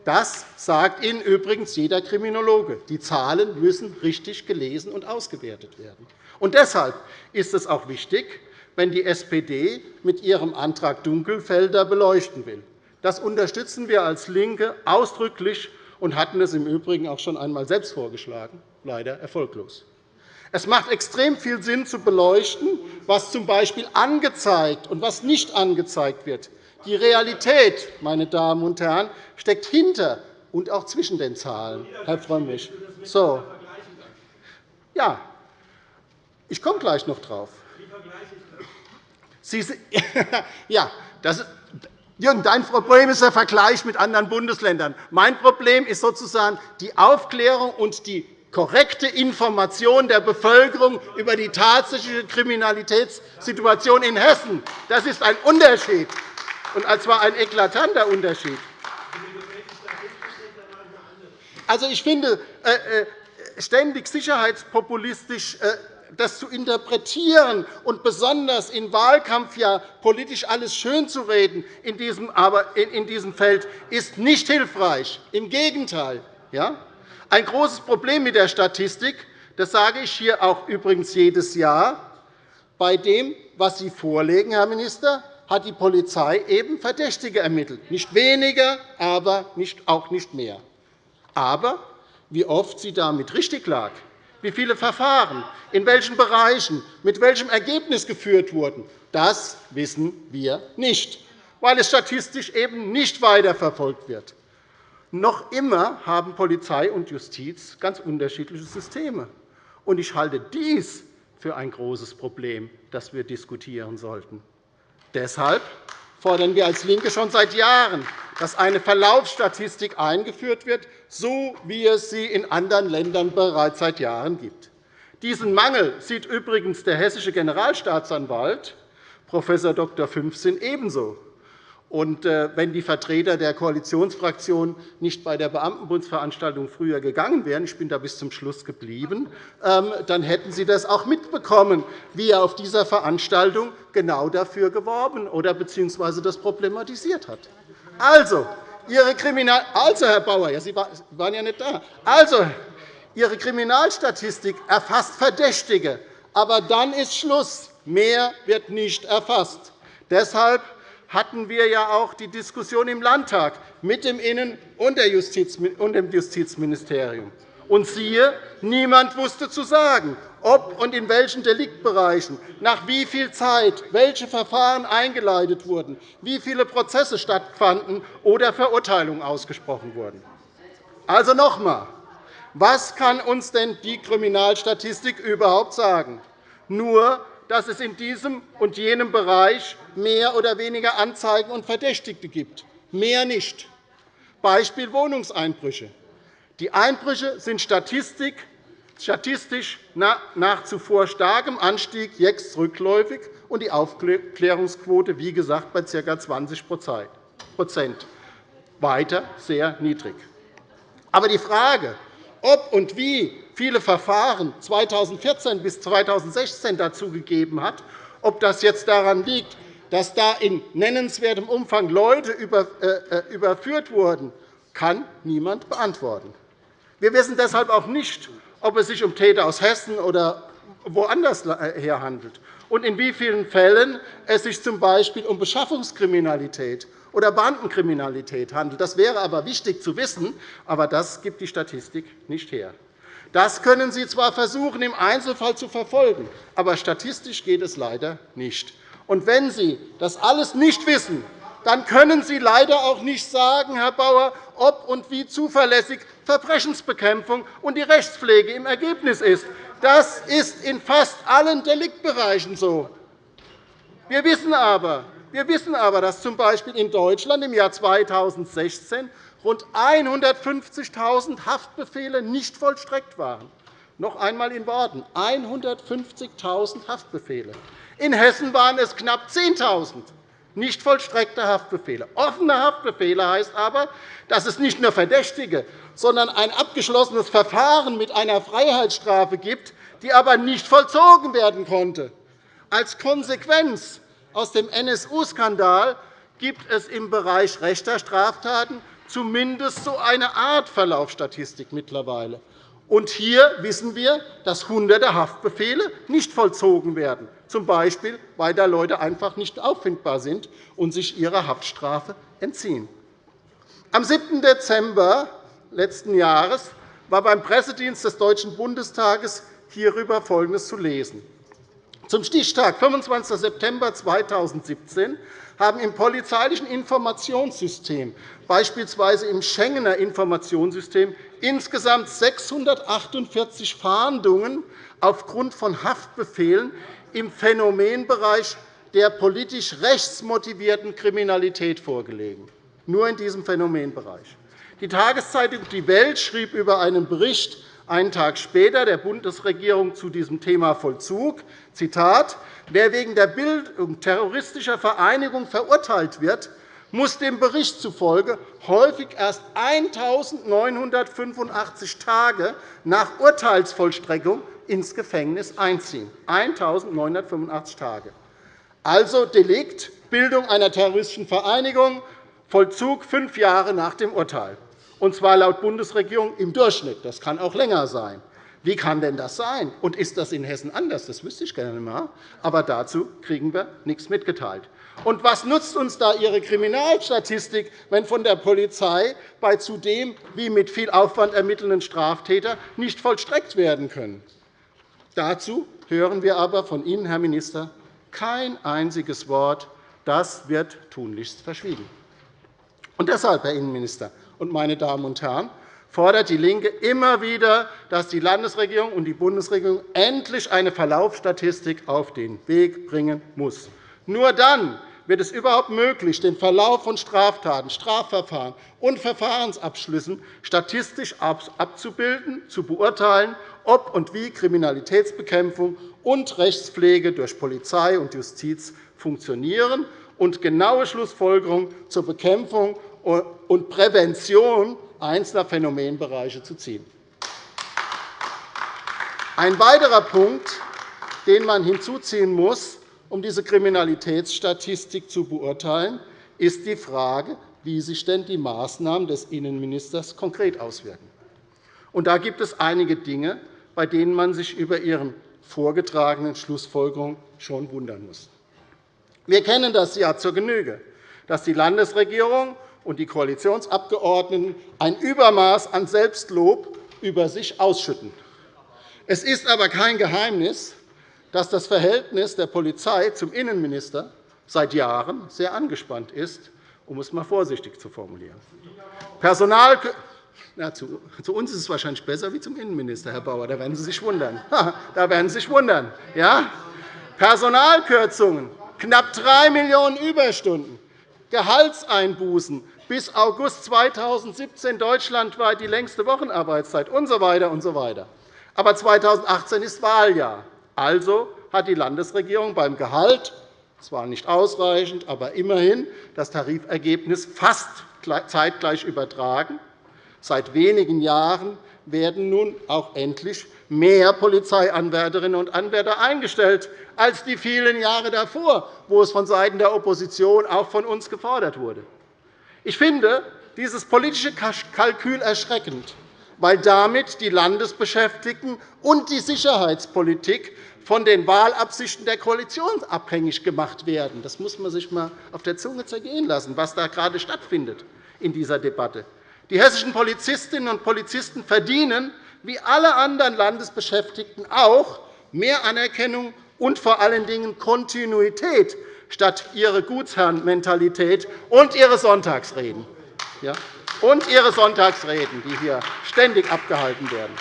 Das sagt Ihnen übrigens jeder Kriminologe. Die Zahlen müssen richtig gelesen und ausgewertet werden. Und deshalb ist es auch wichtig, wenn die SPD mit ihrem Antrag Dunkelfelder beleuchten will. Das unterstützen wir als LINKE ausdrücklich und hatten es im Übrigen auch schon einmal selbst vorgeschlagen, leider erfolglos. Es macht extrem viel Sinn, zu beleuchten, was z. B. angezeigt und was nicht angezeigt wird. Die Realität, meine Damen und Herren, steckt hinter und auch zwischen den Zahlen, Herr Frömmrich. So. Ja, ich komme gleich noch darauf. Sie, ja, das, Jürgen, dein Problem ist der Vergleich mit anderen Bundesländern. Mein Problem ist sozusagen die Aufklärung und die korrekte Information der Bevölkerung über die tatsächliche Kriminalitätssituation in Hessen. Das ist ein Unterschied, und zwar ein eklatanter Unterschied. Also, ich finde, äh, äh, ständig sicherheitspopulistisch äh, das zu interpretieren und besonders im Wahlkampf ja politisch alles schönzureden in diesem, aber in diesem Feld ist nicht hilfreich. Im Gegenteil. Ja? Ein großes Problem mit der Statistik, das sage ich hier auch übrigens jedes Jahr, bei dem, was Sie vorlegen, Herr Minister, hat die Polizei eben Verdächtige ermittelt. Nicht weniger, aber auch nicht mehr. Aber wie oft sie damit richtig lag, wie viele Verfahren, in welchen Bereichen, mit welchem Ergebnis geführt wurden, das wissen wir nicht, weil es statistisch eben nicht weiterverfolgt wird. Noch immer haben Polizei und Justiz ganz unterschiedliche Systeme. Ich halte dies für ein großes Problem, das wir diskutieren sollten. Deshalb fordern wir als LINKE schon seit Jahren, dass eine Verlaufsstatistik eingeführt wird, so wie es sie in anderen Ländern bereits seit Jahren gibt. Diesen Mangel sieht übrigens der hessische Generalstaatsanwalt Prof. Dr. Fünfsinn ebenso. Und äh, wenn die Vertreter der Koalitionsfraktion nicht bei der Beamtenbundsveranstaltung früher gegangen wären, ich bin da bis zum Schluss geblieben, ähm, dann hätten Sie das auch mitbekommen, wie er auf dieser Veranstaltung genau dafür geworben oder bzw. das problematisiert hat. Also, Ihre Kriminal also, Herr Bauer, ja, Sie waren ja nicht da. Also, Ihre Kriminalstatistik erfasst Verdächtige, aber dann ist Schluss. Mehr wird nicht erfasst. Deshalb hatten wir ja auch die Diskussion im Landtag mit dem Innen- und dem Justizministerium. Und siehe, niemand wusste zu sagen. ob und in welchen Deliktbereichen, nach wie viel Zeit welche Verfahren eingeleitet wurden, wie viele Prozesse stattfanden oder Verurteilungen ausgesprochen wurden. Also noch einmal. Was kann uns denn die Kriminalstatistik überhaupt sagen? Nur, dass es in diesem und jenem Bereich mehr oder weniger Anzeigen und Verdächtigte gibt. Mehr nicht. Beispiel Wohnungseinbrüche. Die Einbrüche sind statistisch nach zuvor starkem Anstieg jetzt rückläufig und die Aufklärungsquote, wie gesagt, bei ca. 20% weiter sehr niedrig. Aber die Frage, ob und wie viele Verfahren 2014 bis 2016 dazu gegeben hat, ob das jetzt daran liegt, dass da in nennenswertem Umfang Leute äh, äh, überführt wurden, kann niemand beantworten. Wir wissen deshalb auch nicht, ob es sich um Täter aus Hessen oder woanders her handelt und in wie vielen Fällen es sich z. B. um Beschaffungskriminalität oder Bandenkriminalität handelt. Das wäre aber wichtig zu wissen, aber das gibt die Statistik nicht her. Das können Sie zwar versuchen, im Einzelfall zu verfolgen, aber statistisch geht es leider nicht. Und wenn Sie das alles nicht wissen, dann können Sie leider auch nicht sagen, Herr Bauer, ob und wie zuverlässig Verbrechensbekämpfung und die Rechtspflege im Ergebnis ist. Das ist in fast allen Deliktbereichen so. Wir wissen aber, wir wissen aber, dass z. B. in Deutschland im Jahr 2016 rund 150.000 Haftbefehle nicht vollstreckt waren. Noch einmal in Worten 150.000 Haftbefehle. In Hessen waren es knapp 10.000 nicht vollstreckte Haftbefehle. Offene Haftbefehle heißt aber, dass es nicht nur Verdächtige, sondern ein abgeschlossenes Verfahren mit einer Freiheitsstrafe gibt, die aber nicht vollzogen werden konnte. Als Konsequenz aus dem NSU-Skandal gibt es im Bereich rechter Straftaten zumindest so eine Art Verlaufsstatistik mittlerweile. Und hier wissen wir, dass Hunderte Haftbefehle nicht vollzogen werden, z. B. weil da Leute einfach nicht auffindbar sind und sich ihrer Haftstrafe entziehen. Am 7. Dezember letzten Jahres war beim Pressedienst des Deutschen Bundestages hierüber Folgendes zu lesen. Zum Stichtag 25. September 2017 haben im polizeilichen Informationssystem, beispielsweise im Schengener Informationssystem, insgesamt 648 Fahndungen aufgrund von Haftbefehlen im Phänomenbereich der politisch rechtsmotivierten Kriminalität vorgelegen. Nur in diesem Phänomenbereich. Die Tageszeitung Die Welt schrieb über einen Bericht einen Tag später der Bundesregierung zu diesem Thema Vollzug, Zitat, Wer wegen der Bildung terroristischer Vereinigung verurteilt wird, muss dem Bericht zufolge häufig erst 1.985 Tage nach Urteilsvollstreckung ins Gefängnis einziehen. 1.985 Tage. Also Delikt, Bildung einer terroristischen Vereinigung, Vollzug fünf Jahre nach dem Urteil und zwar laut Bundesregierung im Durchschnitt. Das kann auch länger sein. Wie kann denn das sein? Und ist das in Hessen anders? Das wüsste ich gerne einmal. Aber dazu kriegen wir nichts mitgeteilt. Und was nutzt uns da Ihre Kriminalstatistik, wenn von der Polizei bei zudem wie mit viel Aufwand ermittelnden Straftätern nicht vollstreckt werden können? Dazu hören wir aber von Ihnen, Herr Minister, kein einziges Wort. Das wird tunlichst verschwiegen. Und deshalb, Herr Innenminister, und meine Damen und Herren, fordert DIE LINKE immer wieder, dass die Landesregierung und die Bundesregierung endlich eine Verlaufsstatistik auf den Weg bringen muss. Nur dann wird es überhaupt möglich, den Verlauf von Straftaten, Strafverfahren und Verfahrensabschlüssen statistisch abzubilden, zu beurteilen, ob und wie Kriminalitätsbekämpfung und Rechtspflege durch Polizei und Justiz funktionieren und genaue Schlussfolgerungen zur Bekämpfung und Prävention einzelner Phänomenbereiche zu ziehen. Ein weiterer Punkt, den man hinzuziehen muss, um diese Kriminalitätsstatistik zu beurteilen, ist die Frage, wie sich denn die Maßnahmen des Innenministers konkret auswirken. Und da gibt es einige Dinge, bei denen man sich über Ihren vorgetragenen Schlussfolgerungen schon wundern muss. Wir kennen das ja zur Genüge, dass die Landesregierung und die Koalitionsabgeordneten ein Übermaß an Selbstlob über sich ausschütten. Es ist aber kein Geheimnis, dass das Verhältnis der Polizei zum Innenminister seit Jahren sehr angespannt ist, um es einmal vorsichtig zu formulieren. Personal na, zu, zu, uns ist es wahrscheinlich besser wie zum Innenminister, Herr Bauer. Da werden Sie sich wundern. da werden Sie sich wundern. Ja? Personalkürzungen, knapp 3 Millionen Überstunden, Gehaltseinbußen, bis August 2017 deutschlandweit die längste Wochenarbeitszeit usw. So weiter und so weiter. Aber 2018 ist Wahljahr. Also hat die Landesregierung beim Gehalt zwar nicht ausreichend, aber immerhin das Tarifergebnis fast zeitgleich übertragen. Seit wenigen Jahren werden nun auch endlich mehr Polizeianwärterinnen und Anwärter eingestellt als die vielen Jahre davor, wo es vonseiten der Opposition auch von uns gefordert wurde. Ich finde dieses politische Kalkül erschreckend, weil damit die Landesbeschäftigten und die Sicherheitspolitik von den Wahlabsichten der Koalition abhängig gemacht werden. Das muss man sich einmal auf der Zunge zergehen lassen, was da gerade stattfindet in dieser Debatte. Die hessischen Polizistinnen und Polizisten verdienen, wie alle anderen Landesbeschäftigten auch, mehr Anerkennung und vor allen Dingen Kontinuität statt ihre Gutsherrenmentalität und ihre Sonntagsreden. Ja? Und ihre Sonntagsreden, die hier ständig abgehalten werden.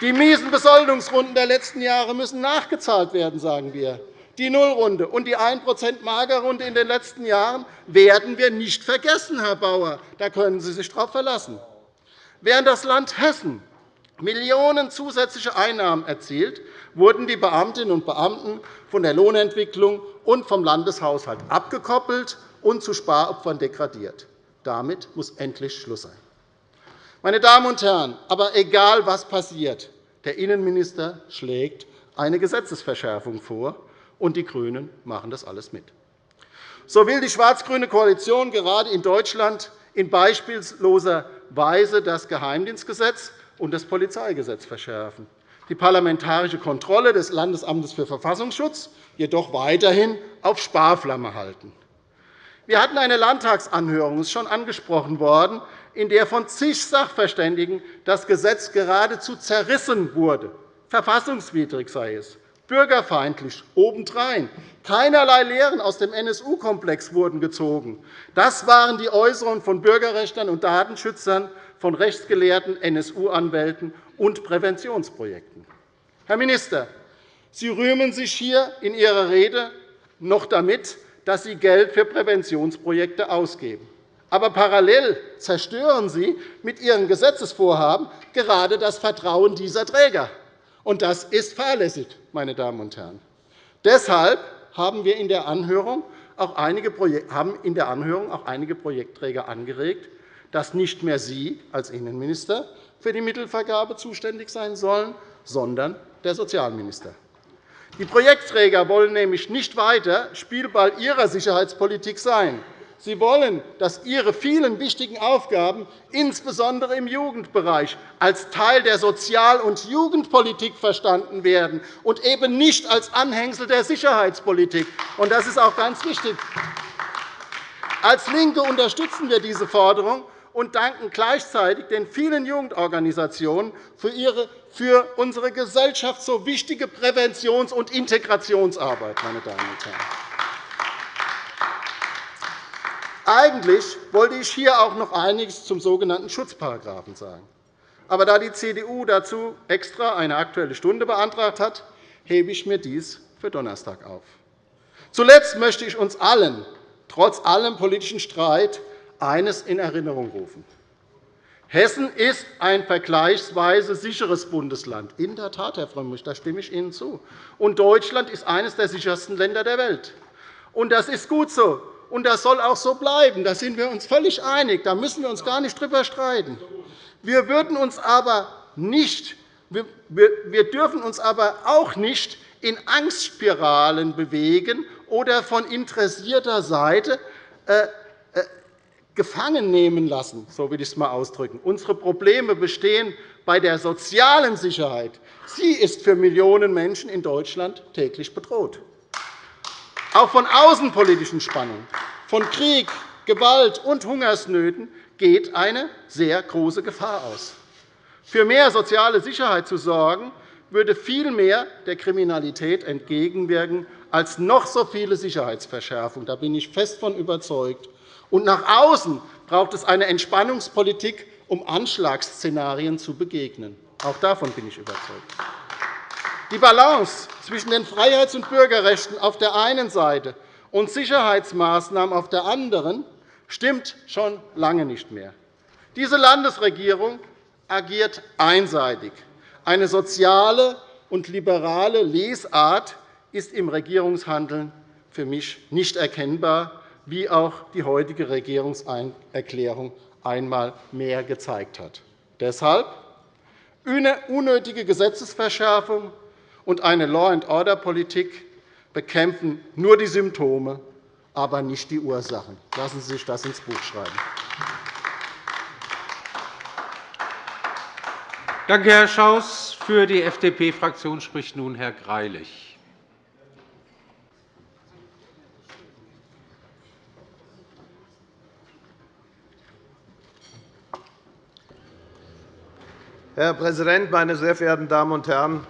Die miesen Besoldungsrunden der letzten Jahre müssen nachgezahlt werden, sagen wir. Die Nullrunde und die 1% Magerrunde in den letzten Jahren werden wir nicht vergessen, Herr Bauer. Da können Sie sich darauf verlassen. Während das Land Hessen Millionen zusätzliche Einnahmen erzielt, wurden die Beamtinnen und Beamten von der Lohnentwicklung und vom Landeshaushalt abgekoppelt und zu Sparopfern degradiert. Damit muss endlich Schluss sein. Meine Damen und Herren, aber egal, was passiert, der Innenminister schlägt eine Gesetzesverschärfung vor, und die GRÜNEN machen das alles mit. So will die schwarz-grüne Koalition gerade in Deutschland in beispielloser Weise das Geheimdienstgesetz und das Polizeigesetz verschärfen, die parlamentarische Kontrolle des Landesamtes für Verfassungsschutz jedoch weiterhin auf Sparflamme halten. Wir hatten eine Landtagsanhörung, das ist schon angesprochen worden, in der von zig Sachverständigen das Gesetz geradezu zerrissen wurde. Verfassungswidrig sei es bürgerfeindlich obendrein. Keinerlei Lehren aus dem NSU-Komplex wurden gezogen. Das waren die Äußerungen von Bürgerrechtlern und Datenschützern, von rechtsgelehrten NSU-Anwälten und Präventionsprojekten. Herr Minister, Sie rühmen sich hier in Ihrer Rede noch damit, dass Sie Geld für Präventionsprojekte ausgeben. Aber parallel zerstören Sie mit Ihren Gesetzesvorhaben gerade das Vertrauen dieser Träger. Und das ist fahrlässig, meine Damen und Herren. Deshalb haben wir in der Anhörung auch einige, haben in der Anhörung auch einige Projektträger angeregt, dass nicht mehr Sie als Innenminister für die Mittelvergabe zuständig sein sollen, sondern der Sozialminister. Die Projektträger wollen nämlich nicht weiter Spielball ihrer Sicherheitspolitik sein. Sie wollen, dass Ihre vielen wichtigen Aufgaben, insbesondere im Jugendbereich, als Teil der Sozial- und Jugendpolitik verstanden werden und eben nicht als Anhängsel der Sicherheitspolitik. Das ist auch ganz wichtig. Als LINKE unterstützen wir diese Forderung und danken gleichzeitig den vielen Jugendorganisationen für ihre für unsere Gesellschaft so wichtige Präventions- und Integrationsarbeit. Meine Damen und Herren. Eigentlich wollte ich hier auch noch einiges zum sogenannten Schutzparagraphen sagen. Aber da die CDU dazu extra eine Aktuelle Stunde beantragt hat, hebe ich mir dies für Donnerstag auf. Zuletzt möchte ich uns allen, trotz allem politischen Streit, eines in Erinnerung rufen. Hessen ist ein vergleichsweise sicheres Bundesland. In der Tat, Herr Frömmrich, da stimme ich Ihnen zu. Und Deutschland ist eines der sichersten Länder der Welt. Und das ist gut so und das soll auch so bleiben. Da sind wir uns völlig einig. Da müssen wir uns gar nicht darüber streiten. Wir, würden uns aber nicht, wir dürfen uns aber auch nicht in Angstspiralen bewegen oder von interessierter Seite äh, äh, gefangen nehmen lassen, so will ich es einmal ausdrücken. Unsere Probleme bestehen bei der sozialen Sicherheit. Sie ist für Millionen Menschen in Deutschland täglich bedroht. Auch von außenpolitischen Spannungen, von Krieg, Gewalt und Hungersnöten geht eine sehr große Gefahr aus. Für mehr soziale Sicherheit zu sorgen, würde vielmehr der Kriminalität entgegenwirken als noch so viele Sicherheitsverschärfungen. Da bin ich fest von überzeugt. Und nach außen braucht es eine Entspannungspolitik, um Anschlagsszenarien zu begegnen. Auch davon bin ich überzeugt. Die Balance zwischen den Freiheits- und Bürgerrechten auf der einen Seite und Sicherheitsmaßnahmen auf der anderen stimmt schon lange nicht mehr. Diese Landesregierung agiert einseitig. Eine soziale und liberale Lesart ist im Regierungshandeln für mich nicht erkennbar, wie auch die heutige Regierungserklärung einmal mehr gezeigt hat. Deshalb unnötige Gesetzesverschärfung und eine Law-and-Order-Politik bekämpfen nur die Symptome, aber nicht die Ursachen. Lassen Sie sich das ins Buch schreiben. Danke, Herr Schaus. Für die FDP-Fraktion spricht nun Herr Greilich. Herr Präsident, meine sehr verehrten Damen und Herren!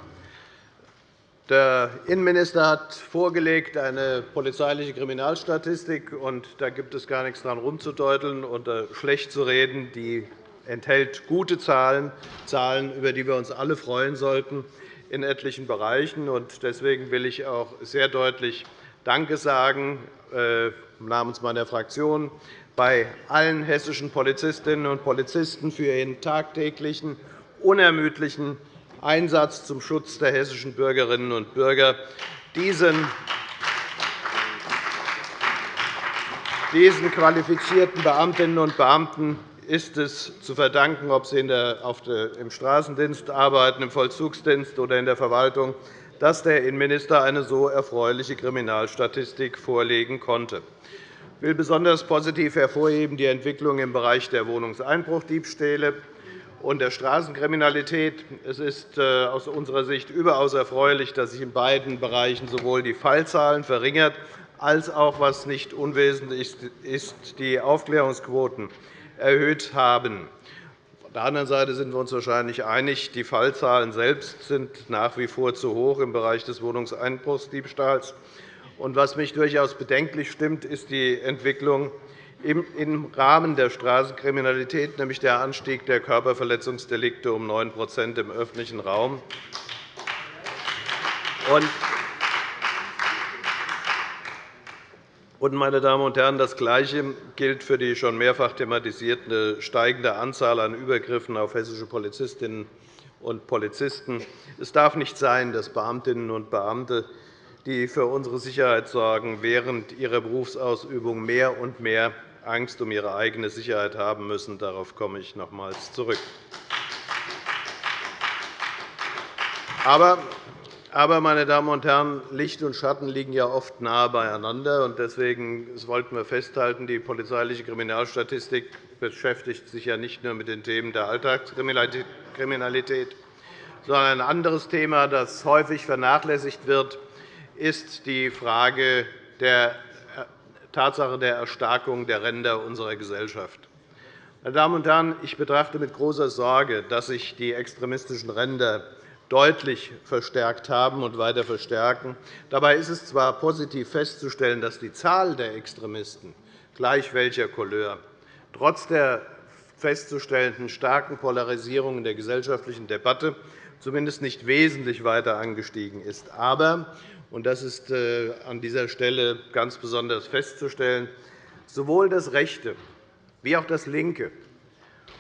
Der Innenminister hat vorgelegt eine polizeiliche Kriminalstatistik, vorgelegt. Da gibt es gar nichts daran rumzudeuteln oder schlecht zu reden. Die enthält gute Zahlen, Zahlen, über die wir uns alle freuen sollten in etlichen Bereichen. Deswegen will ich auch sehr deutlich Danke sagen äh, namens meiner Fraktion bei allen hessischen Polizistinnen und Polizisten für ihren tagtäglichen, unermüdlichen Einsatz zum Schutz der hessischen Bürgerinnen und Bürger. Diesen diesen qualifizierten Beamtinnen und Beamten ist es zu verdanken, ob sie im Straßendienst arbeiten, im Vollzugsdienst oder in der Verwaltung, dass der Innenminister eine so erfreuliche Kriminalstatistik vorlegen konnte. Ich will besonders positiv hervorheben die Entwicklung im Bereich der Wohnungseinbruchdiebstähle und der Straßenkriminalität. Es ist äh, aus unserer Sicht überaus erfreulich, dass sich in beiden Bereichen sowohl die Fallzahlen verringert als auch, was nicht unwesentlich ist, die Aufklärungsquoten erhöht haben. Auf der anderen Seite sind wir uns wahrscheinlich einig, die Fallzahlen selbst sind nach wie vor zu hoch im Bereich des Wohnungseinbruchsdiebstahls. Was mich durchaus bedenklich stimmt, ist die Entwicklung im Rahmen der Straßenkriminalität, nämlich der Anstieg der Körperverletzungsdelikte um 9% im öffentlichen Raum. meine Damen und Herren, das Gleiche gilt für die schon mehrfach thematisierte steigende Anzahl an Übergriffen auf hessische Polizistinnen und Polizisten. Es darf nicht sein, dass Beamtinnen und Beamte, die für unsere Sicherheit sorgen, während ihrer Berufsausübung mehr und mehr Angst um ihre eigene Sicherheit haben müssen. Darauf komme ich nochmals zurück. Aber aber, meine Damen und Herren, Licht und Schatten liegen ja oft nahe beieinander. Deswegen wollten wir festhalten, die polizeiliche Kriminalstatistik beschäftigt sich ja nicht nur mit den Themen der Alltagskriminalität, sondern ein anderes Thema, das häufig vernachlässigt wird, ist die Frage der Tatsache der Erstarkung der Ränder unserer Gesellschaft. Meine Damen und Herren, ich betrachte mit großer Sorge, dass sich die extremistischen Ränder deutlich verstärkt haben und weiter verstärken. Dabei ist es zwar positiv festzustellen, dass die Zahl der Extremisten, gleich welcher Couleur, trotz der festzustellenden starken Polarisierung in der gesellschaftlichen Debatte zumindest nicht wesentlich weiter angestiegen ist. Aber das ist äh, an dieser Stelle ganz besonders festzustellen, sowohl das rechte wie auch das linke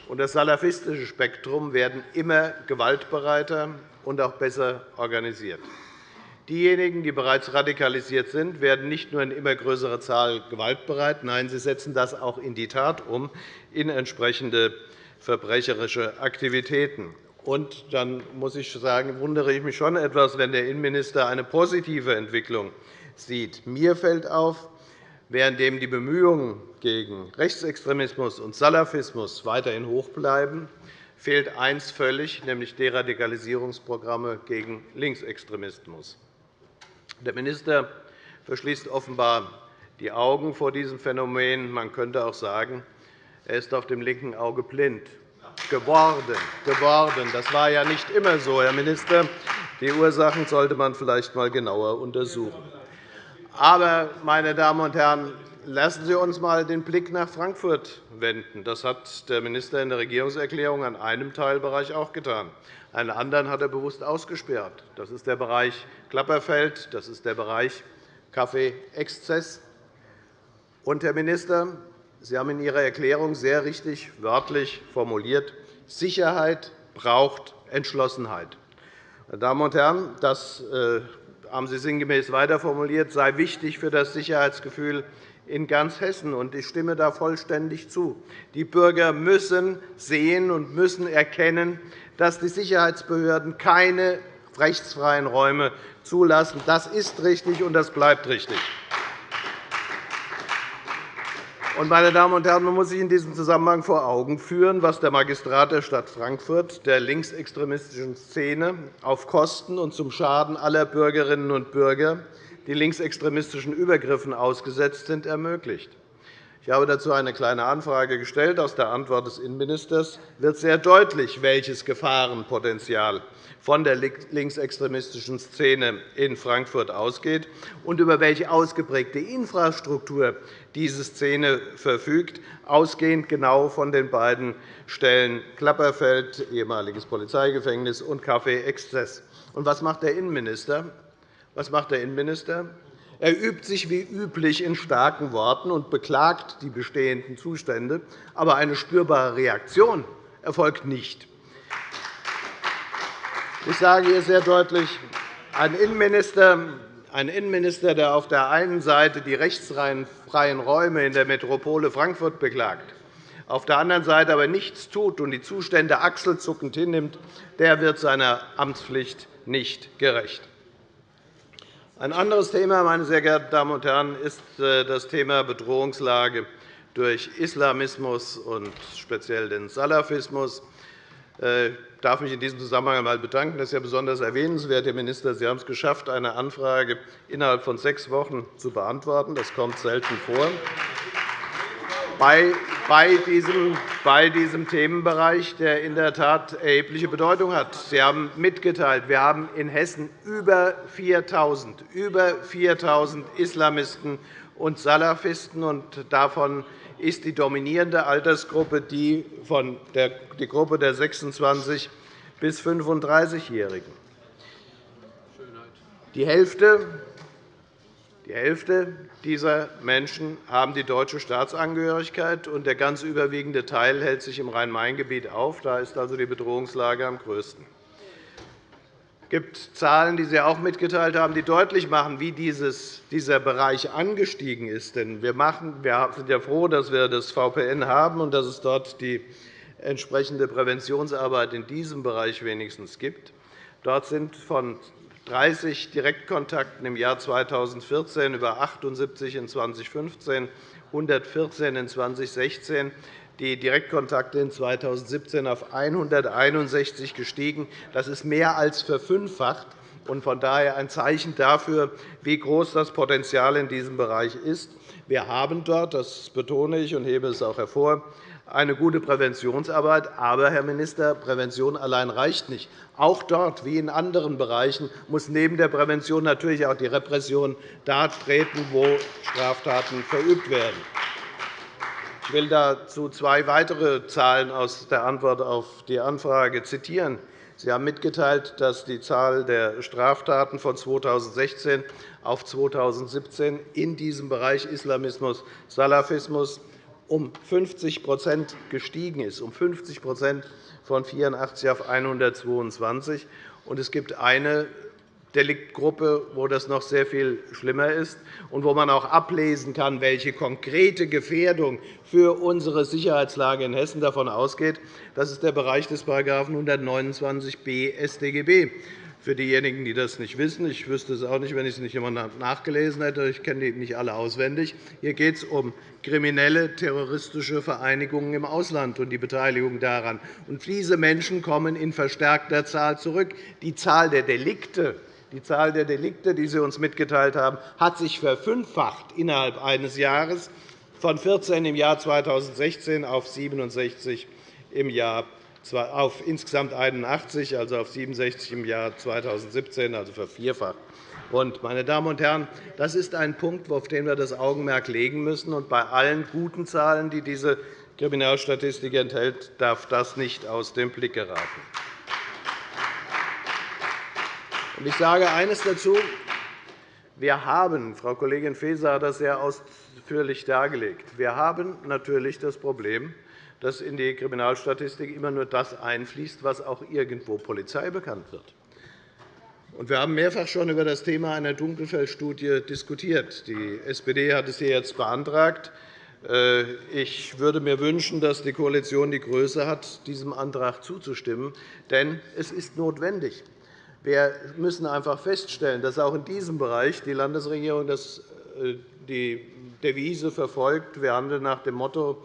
und das salafistische Spektrum werden immer gewaltbereiter und auch besser organisiert. Diejenigen, die bereits radikalisiert sind, werden nicht nur in immer größerer Zahl gewaltbereit, nein, sie setzen das auch in die Tat um, in entsprechende verbrecherische Aktivitäten. Und dann muss ich sagen, wundere ich mich schon etwas, wenn der Innenminister eine positive Entwicklung sieht. Mir fällt auf, während die Bemühungen gegen Rechtsextremismus und Salafismus weiterhin hoch bleiben, fehlt eines völlig, nämlich Deradikalisierungsprogramme gegen Linksextremismus. Der Minister verschließt offenbar die Augen vor diesem Phänomen. Man könnte auch sagen, er ist auf dem linken Auge blind geworden. geworden. Das war ja nicht immer so, Herr Minister. Die Ursachen sollte man vielleicht einmal genauer untersuchen. Aber, meine Damen und Herren, lassen Sie uns einmal den Blick nach Frankfurt wenden. Das hat der Minister in der Regierungserklärung an einem Teilbereich auch getan. Einen anderen hat er bewusst ausgesperrt. Das ist der Bereich Klapperfeld, das ist der Bereich Kaffee-Exzess. Herr Minister, Sie haben in Ihrer Erklärung sehr richtig wörtlich formuliert, Sicherheit braucht Entschlossenheit. Meine Damen und Herren, das äh, haben Sie sinngemäß weiter formuliert, sei wichtig für das Sicherheitsgefühl in ganz Hessen. Ich stimme da vollständig zu. Die Bürger müssen sehen und müssen erkennen, dass die Sicherheitsbehörden keine rechtsfreien Räume zulassen. Das ist richtig, und das bleibt richtig. Meine Damen und Herren, man muss sich in diesem Zusammenhang vor Augen führen, was der Magistrat der Stadt Frankfurt der linksextremistischen Szene auf Kosten und zum Schaden aller Bürgerinnen und Bürger, die linksextremistischen Übergriffen ausgesetzt sind, ermöglicht. Ich habe dazu eine Kleine Anfrage gestellt. Aus der Antwort des Innenministers wird sehr deutlich, welches Gefahrenpotenzial von der linksextremistischen Szene in Frankfurt ausgeht und über welche ausgeprägte Infrastruktur diese Szene verfügt, ausgehend genau von den beiden Stellen Klapperfeld, ehemaliges Polizeigefängnis, und Café Exzess. Und was macht der Innenminister? Was macht der Innenminister? Er übt sich wie üblich in starken Worten und beklagt die bestehenden Zustände. Aber eine spürbare Reaktion erfolgt nicht. Ich sage hier sehr deutlich, ein Innenminister, ein Innenminister, der auf der einen Seite die rechtsfreien Räume in der Metropole Frankfurt beklagt, auf der anderen Seite aber nichts tut und die Zustände achselzuckend hinnimmt, der wird seiner Amtspflicht nicht gerecht. Ein anderes Thema, meine sehr geehrten Damen und Herren, ist äh, das Thema Bedrohungslage durch Islamismus und speziell den Salafismus. Äh, ich darf mich in diesem Zusammenhang einmal bedanken. Das ist ja besonders erwähnenswert, Herr Minister. Sie haben es geschafft, eine Anfrage innerhalb von sechs Wochen zu beantworten. Das kommt selten vor bei diesem, diesem Themenbereich, der in der Tat erhebliche Bedeutung hat. Sie haben mitgeteilt, wir haben in Hessen über 4.000 über 4.000 Islamisten und Salafisten. Und davon ist die dominierende Altersgruppe die, von der, die Gruppe der 26- bis 35-Jährigen. Die Hälfte die Hälfte dieser Menschen haben die deutsche Staatsangehörigkeit, und der ganz überwiegende Teil hält sich im Rhein-Main-Gebiet auf. Da ist also die Bedrohungslage am größten. Es gibt Zahlen, die Sie auch mitgeteilt haben, die deutlich machen, wie dieser Bereich angestiegen ist. wir sind ja froh, dass wir das VPN haben und dass es dort die entsprechende Präventionsarbeit in diesem Bereich wenigstens gibt. Dort sind von 30 Direktkontakten im Jahr 2014 über 78 in 2015, 114 in 2016, die Direktkontakte in 2017 auf 161 gestiegen. Das ist mehr als verfünffacht und von daher ein Zeichen dafür, wie groß das Potenzial in diesem Bereich ist. Wir haben dort, das betone ich und hebe es auch hervor, eine gute Präventionsarbeit. Aber, Herr Minister, Prävention allein reicht nicht. Auch dort, wie in anderen Bereichen, muss neben der Prävention natürlich auch die Repression da treten, wo Straftaten verübt werden. Ich will dazu zwei weitere Zahlen aus der Antwort auf die Anfrage zitieren. Sie haben mitgeteilt, dass die Zahl der Straftaten von 2016 auf 2017 in diesem Bereich Islamismus, Salafismus um 50% gestiegen ist, um 50% von 84 auf 122. Und es gibt eine Deliktgruppe, wo das noch sehr viel schlimmer ist und wo man auch ablesen kann, welche konkrete Gefährdung für unsere Sicherheitslage in Hessen davon ausgeht. Das ist der Bereich des § 129b StGB. Für diejenigen, die das nicht wissen, ich wüsste es auch nicht, wenn ich es nicht immer nachgelesen hätte, ich kenne die nicht alle auswendig. Hier geht es um kriminelle terroristische Vereinigungen im Ausland und die Beteiligung daran. Und diese Menschen kommen in verstärkter Zahl zurück. Die Zahl der Delikte die Zahl der Delikte, die Sie uns mitgeteilt haben, hat sich verfünffacht innerhalb eines Jahres, von 14 im Jahr 2016 auf 67 im Jahr auf insgesamt 81, also auf 67 im Jahr 2017, also vervierfacht. Meine Damen und Herren, das ist ein Punkt, auf den wir das Augenmerk legen müssen. Und bei allen guten Zahlen, die diese Kriminalstatistik enthält, darf das nicht aus dem Blick geraten. Ich sage eines dazu. Wir haben, Frau Kollegin Faeser hat das sehr ausführlich dargelegt, wir haben natürlich das Problem, dass in die Kriminalstatistik immer nur das einfließt, was auch irgendwo Polizei bekannt wird. Wir haben mehrfach schon über das Thema einer Dunkelfeldstudie diskutiert. Die SPD hat es hier jetzt beantragt. Äh, ich würde mir wünschen, dass die Koalition die Größe hat, diesem Antrag zuzustimmen. Denn es ist notwendig. Wir müssen einfach feststellen, dass auch in diesem Bereich die Landesregierung äh, die Devise verfolgt. Wir handeln nach dem Motto,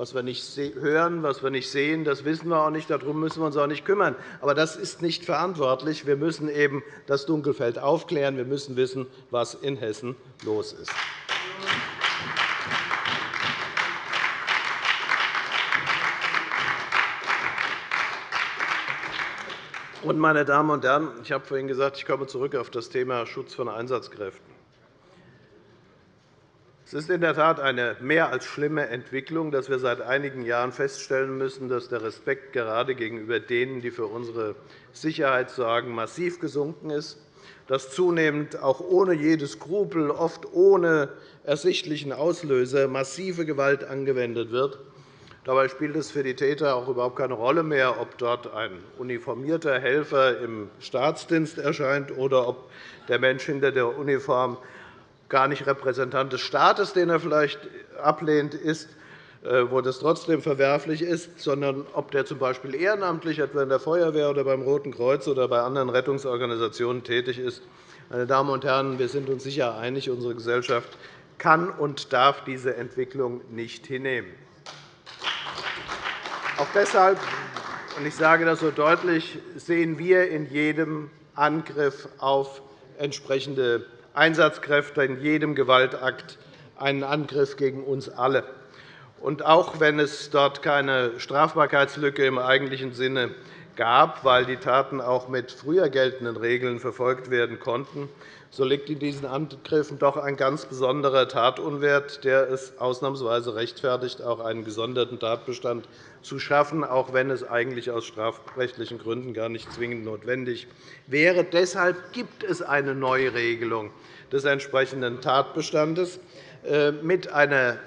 was wir nicht hören, was wir nicht sehen, das wissen wir auch nicht. Darum müssen wir uns auch nicht kümmern. Aber das ist nicht verantwortlich. Wir müssen eben das Dunkelfeld aufklären. Wir müssen wissen, was in Hessen los ist. Meine Damen und Herren, ich habe vorhin gesagt, ich komme zurück auf das Thema Schutz von Einsatzkräften. Es ist in der Tat eine mehr als schlimme Entwicklung, dass wir seit einigen Jahren feststellen müssen, dass der Respekt gerade gegenüber denen, die für unsere Sicherheit sorgen, massiv gesunken ist, dass zunehmend auch ohne jede Skrupel, oft ohne ersichtlichen Auslöser, massive Gewalt angewendet wird. Dabei spielt es für die Täter auch überhaupt keine Rolle mehr, ob dort ein uniformierter Helfer im Staatsdienst erscheint oder ob der Mensch hinter der Uniform gar nicht Repräsentant des Staates, den er vielleicht ablehnt, ist, äh, wo das trotzdem verwerflich ist, sondern ob der z.B. ehrenamtlich etwa in der Feuerwehr oder beim Roten Kreuz oder bei anderen Rettungsorganisationen tätig ist. Meine Damen und Herren, wir sind uns sicher einig, unsere Gesellschaft kann und darf diese Entwicklung nicht hinnehmen. Auch deshalb, und ich sage das so deutlich, sehen wir in jedem Angriff auf entsprechende Einsatzkräfte in jedem Gewaltakt einen Angriff gegen uns alle. Und auch wenn es dort keine Strafbarkeitslücke im eigentlichen Sinne gab, weil die Taten auch mit früher geltenden Regeln verfolgt werden konnten, so liegt in diesen Angriffen doch ein ganz besonderer Tatunwert, der es ausnahmsweise rechtfertigt, auch einen gesonderten Tatbestand zu schaffen, auch wenn es eigentlich aus strafrechtlichen Gründen gar nicht zwingend notwendig wäre. Deshalb gibt es eine Neuregelung des entsprechenden Tatbestandes äh, mit einer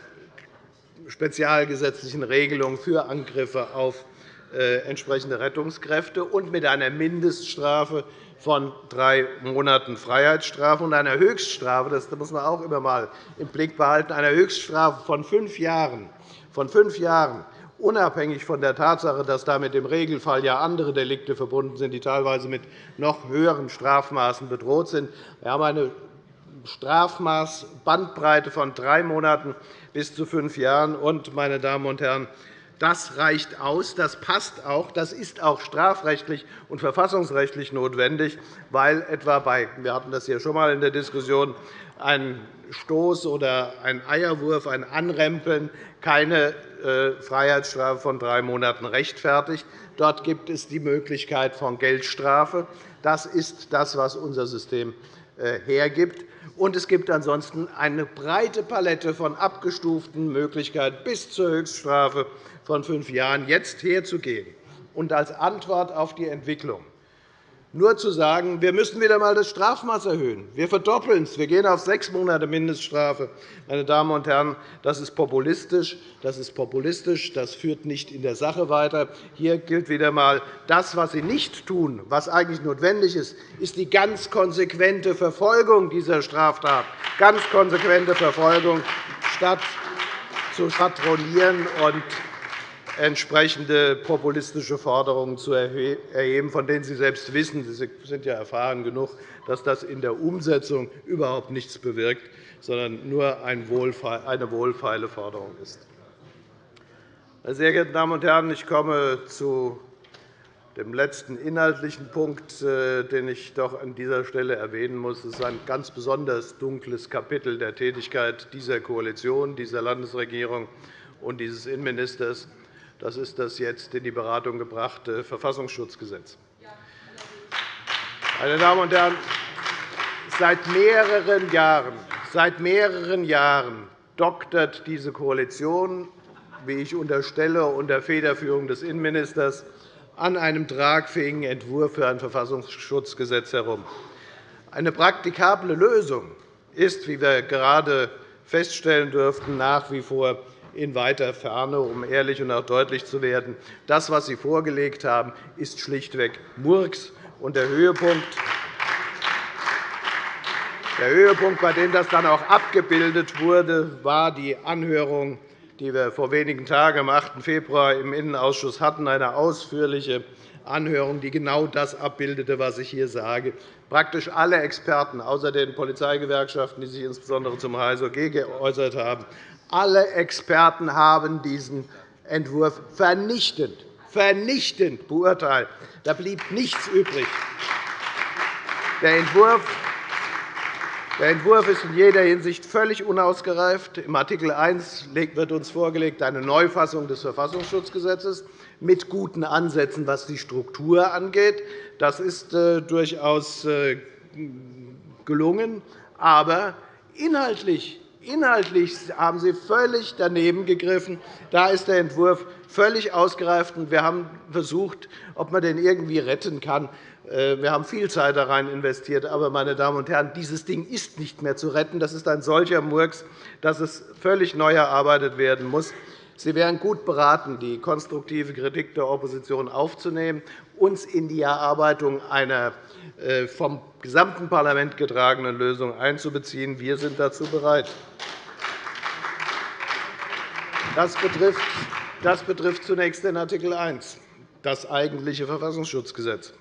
spezialgesetzlichen Regelung für Angriffe auf entsprechende Rettungskräfte und mit einer Mindeststrafe von drei Monaten Freiheitsstrafe und einer Höchststrafe, das muss man auch immer einmal im Blick behalten, einer Höchststrafe von fünf Jahren, von fünf Jahren unabhängig von der Tatsache, dass damit im Regelfall ja andere Delikte verbunden sind, die teilweise mit noch höheren Strafmaßen bedroht sind. Wir haben eine Strafmaßbandbreite von drei Monaten bis zu fünf Jahren. Und, meine Damen und Herren, das reicht aus, das passt auch, das ist auch strafrechtlich und verfassungsrechtlich notwendig, weil etwa bei wir hatten das hier schon einmal in der Diskussion ein Stoß oder ein Eierwurf, ein Anrempeln keine äh, Freiheitsstrafe von drei Monaten rechtfertigt. Dort gibt es die Möglichkeit von Geldstrafe. Das ist das, was unser System äh, hergibt. Und es gibt ansonsten eine breite Palette von abgestuften Möglichkeiten bis zur Höchststrafe von fünf Jahren jetzt herzugehen. Und als Antwort auf die Entwicklung nur zu sagen, wir müssen wieder einmal das Strafmaß erhöhen. Wir verdoppeln es. Wir gehen auf sechs Monate Mindeststrafe. Meine Damen und Herren, das ist populistisch. Das ist populistisch. Das führt nicht in der Sache weiter. Hier gilt wieder einmal, das, was Sie nicht tun, was eigentlich notwendig ist, ist die ganz konsequente Verfolgung dieser Straftat. Ganz konsequente Verfolgung, statt zu schwadronieren und entsprechende populistische Forderungen zu erheben, von denen Sie selbst wissen, Sie sind ja erfahren genug, dass das in der Umsetzung überhaupt nichts bewirkt, sondern nur eine wohlfeile Forderung ist. Meine sehr geehrten Damen und Herren, ich komme zu dem letzten inhaltlichen Punkt, äh, den ich doch an dieser Stelle erwähnen muss. Es ist ein ganz besonders dunkles Kapitel der Tätigkeit dieser Koalition, dieser Landesregierung und dieses Innenministers Das ist das jetzt in die Beratung gebrachte Verfassungsschutzgesetz. Meine Damen und Herren, seit mehreren Jahren, seit mehreren Jahren doktert diese Koalition, wie ich unterstelle, unter Federführung des Innenministers an einem tragfähigen Entwurf für ein Verfassungsschutzgesetz herum. Eine praktikable Lösung ist, wie wir gerade feststellen dürften, nach wie vor in weiter Ferne, um ehrlich und auch deutlich zu werden. Das, was Sie vorgelegt haben, ist schlichtweg Murks. Und der Höhepunkt, der Höhepunkt, bei dem das dann auch abgebildet wurde, war die Anhörung, die wir vor wenigen Tagen am 8. Februar im Innenausschuss hatten, eine ausführliche Anhörung, die genau das abbildete, was ich hier sage. Praktisch alle Experten, außer den Polizeigewerkschaften, die sich insbesondere zum HSOG geäußert haben, alle Experten haben diesen Entwurf vernichtend, vernichtend beurteilt. Da blieb nichts übrig. Der Entwurf der Entwurf ist in jeder Hinsicht völlig unausgereift. Im Art. 1 wird uns vorgelegt eine Neufassung des Verfassungsschutzgesetzes mit guten Ansätzen, was die Struktur angeht. Das ist äh, durchaus äh, gelungen. Aber inhaltlich Inhaltlich haben Sie völlig daneben gegriffen. Da ist der Entwurf völlig ausgereift. Wir haben versucht, ob man den irgendwie retten kann. Äh, wir haben viel Zeit da rein investiert. Aber, meine Damen und Herren, dieses Ding ist nicht mehr zu retten. Das ist ein solcher Murks, dass es völlig neu erarbeitet werden muss. Sie wären gut beraten, die konstruktive Kritik der Opposition aufzunehmen, uns in die Erarbeitung einer äh, vom gesamten Parlament getragenen Lösung einzubeziehen. Wir sind dazu bereit. Das betrifft, zunächst den Art. 1, das eigentliche Verfassungsschutzgesetz.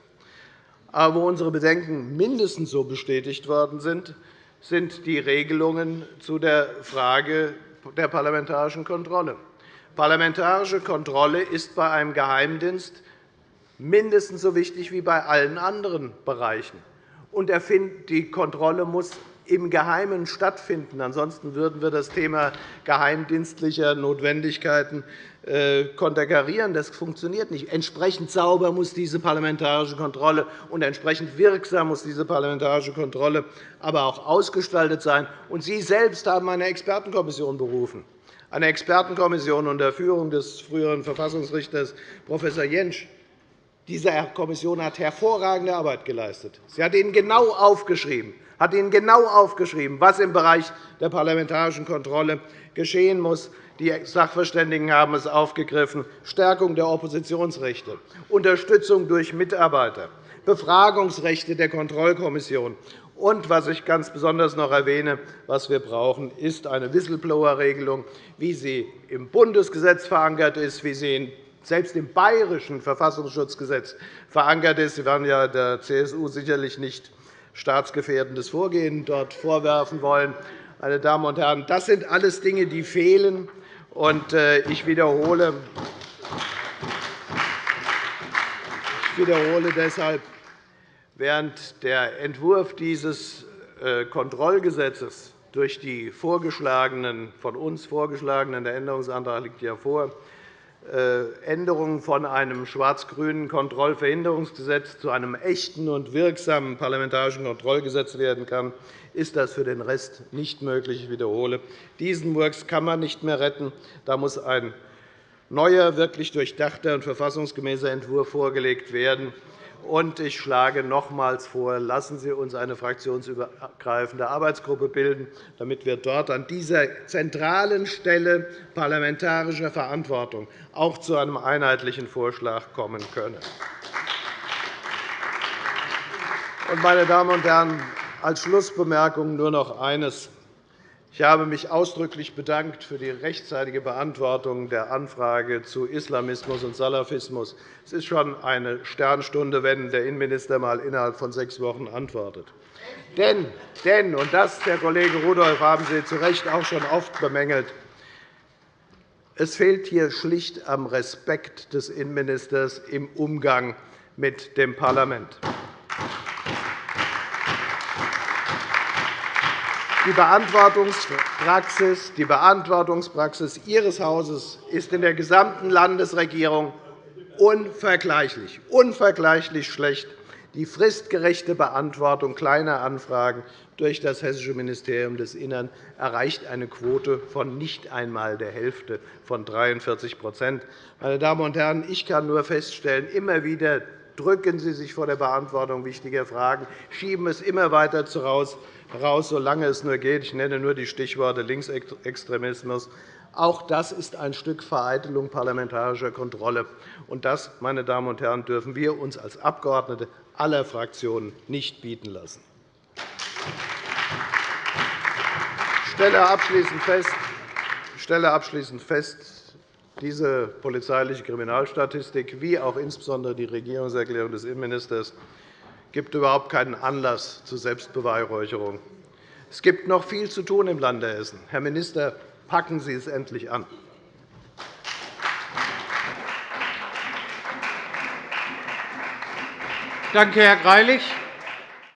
Aber wo unsere Bedenken mindestens so bestätigt worden sind, sind die Regelungen zu der Frage der parlamentarischen Kontrolle. Parlamentarische Kontrolle ist bei einem Geheimdienst mindestens so wichtig wie bei allen anderen Bereichen. Und die Kontrolle muss im Geheimen stattfinden. Ansonsten würden wir das Thema geheimdienstlicher Notwendigkeiten äh, konterkarieren. Das funktioniert nicht. Entsprechend sauber muss diese parlamentarische Kontrolle und entsprechend wirksam muss diese parlamentarische Kontrolle aber auch ausgestaltet sein. Und Sie selbst haben eine Expertenkommission berufen, eine Expertenkommission unter Führung des früheren Verfassungsrichters Prof. Jentsch. Diese Kommission hat hervorragende Arbeit geleistet. Sie hat Ihnen genau aufgeschrieben, hat Ihnen genau aufgeschrieben, was im Bereich der parlamentarischen Kontrolle geschehen muss. Die Sachverständigen haben es aufgegriffen. Stärkung der Oppositionsrechte, Unterstützung durch Mitarbeiter, Befragungsrechte der Kontrollkommission. Und was ich ganz besonders noch erwähne, was wir brauchen, ist eine Whistleblower-Regelung, wie sie im Bundesgesetz verankert ist, wie sie selbst im bayerischen Verfassungsschutzgesetz verankert ist. Sie werden ja der CSU sicherlich nicht staatsgefährdendes Vorgehen dort vorwerfen wollen. Meine Damen und Herren, das sind alles Dinge, die fehlen. Äh, ich wiederhole, ich wiederhole deshalb, während der Entwurf dieses äh, Kontrollgesetzes durch die vorgeschlagenen, von uns vorgeschlagenen, der Änderungsantrag liegt ja vor, äh, Änderungen von einem schwarz-grünen Kontrollverhinderungsgesetz zu einem echten und wirksamen parlamentarischen Kontrollgesetz werden kann, ist das für den Rest nicht möglich. Ich wiederhole, diesen Murks kann man nicht mehr retten. Da muss ein neuer, wirklich durchdachter und verfassungsgemäßer Entwurf vorgelegt werden. Ich schlage nochmals vor, lassen Sie uns eine fraktionsübergreifende Arbeitsgruppe bilden, damit wir dort an dieser zentralen Stelle parlamentarischer Verantwortung auch zu einem einheitlichen Vorschlag kommen können. Meine Damen und Herren, als Schlussbemerkung nur noch eines. Ich habe mich ausdrücklich bedankt für die rechtzeitige Beantwortung der Anfrage zu Islamismus und Salafismus. Es ist schon eine Sternstunde, wenn der Innenminister einmal innerhalb von sechs Wochen antwortet. Denn, denn und das, Herr Kollege Rudolph, haben Sie zu Recht auch schon oft bemängelt, es fehlt hier schlicht am Respekt des Innenministers im Umgang mit dem Parlament. Die Beantwortungspraxis, die Beantwortungspraxis Ihres Hauses ist in der gesamten Landesregierung unvergleichlich, unvergleichlich schlecht. Die fristgerechte Beantwortung kleiner Anfragen durch das Hessische Ministerium des Innern erreicht eine Quote von nicht einmal der Hälfte von 43% Meine Damen und Herren, ich kann nur feststellen, immer wieder drücken Sie sich vor der Beantwortung wichtiger Fragen, schieben es immer weiter heraus, solange es nur geht. Ich nenne nur die Stichworte Linksextremismus. Auch das ist ein Stück Vereitelung parlamentarischer Kontrolle. Und das, meine Damen und Herren, dürfen wir uns als Abgeordnete aller Fraktionen nicht bieten lassen. Ich stelle abschließend fest, ich stelle abschließend fest diese polizeiliche Kriminalstatistik wie auch insbesondere die Regierungserklärung des Innenministers gibt überhaupt keinen Anlass zur Selbstbeweihräucherung. Es gibt noch viel zu tun im Lande Hessen. Herr Minister, packen Sie es endlich an. Danke, Herr Greilich.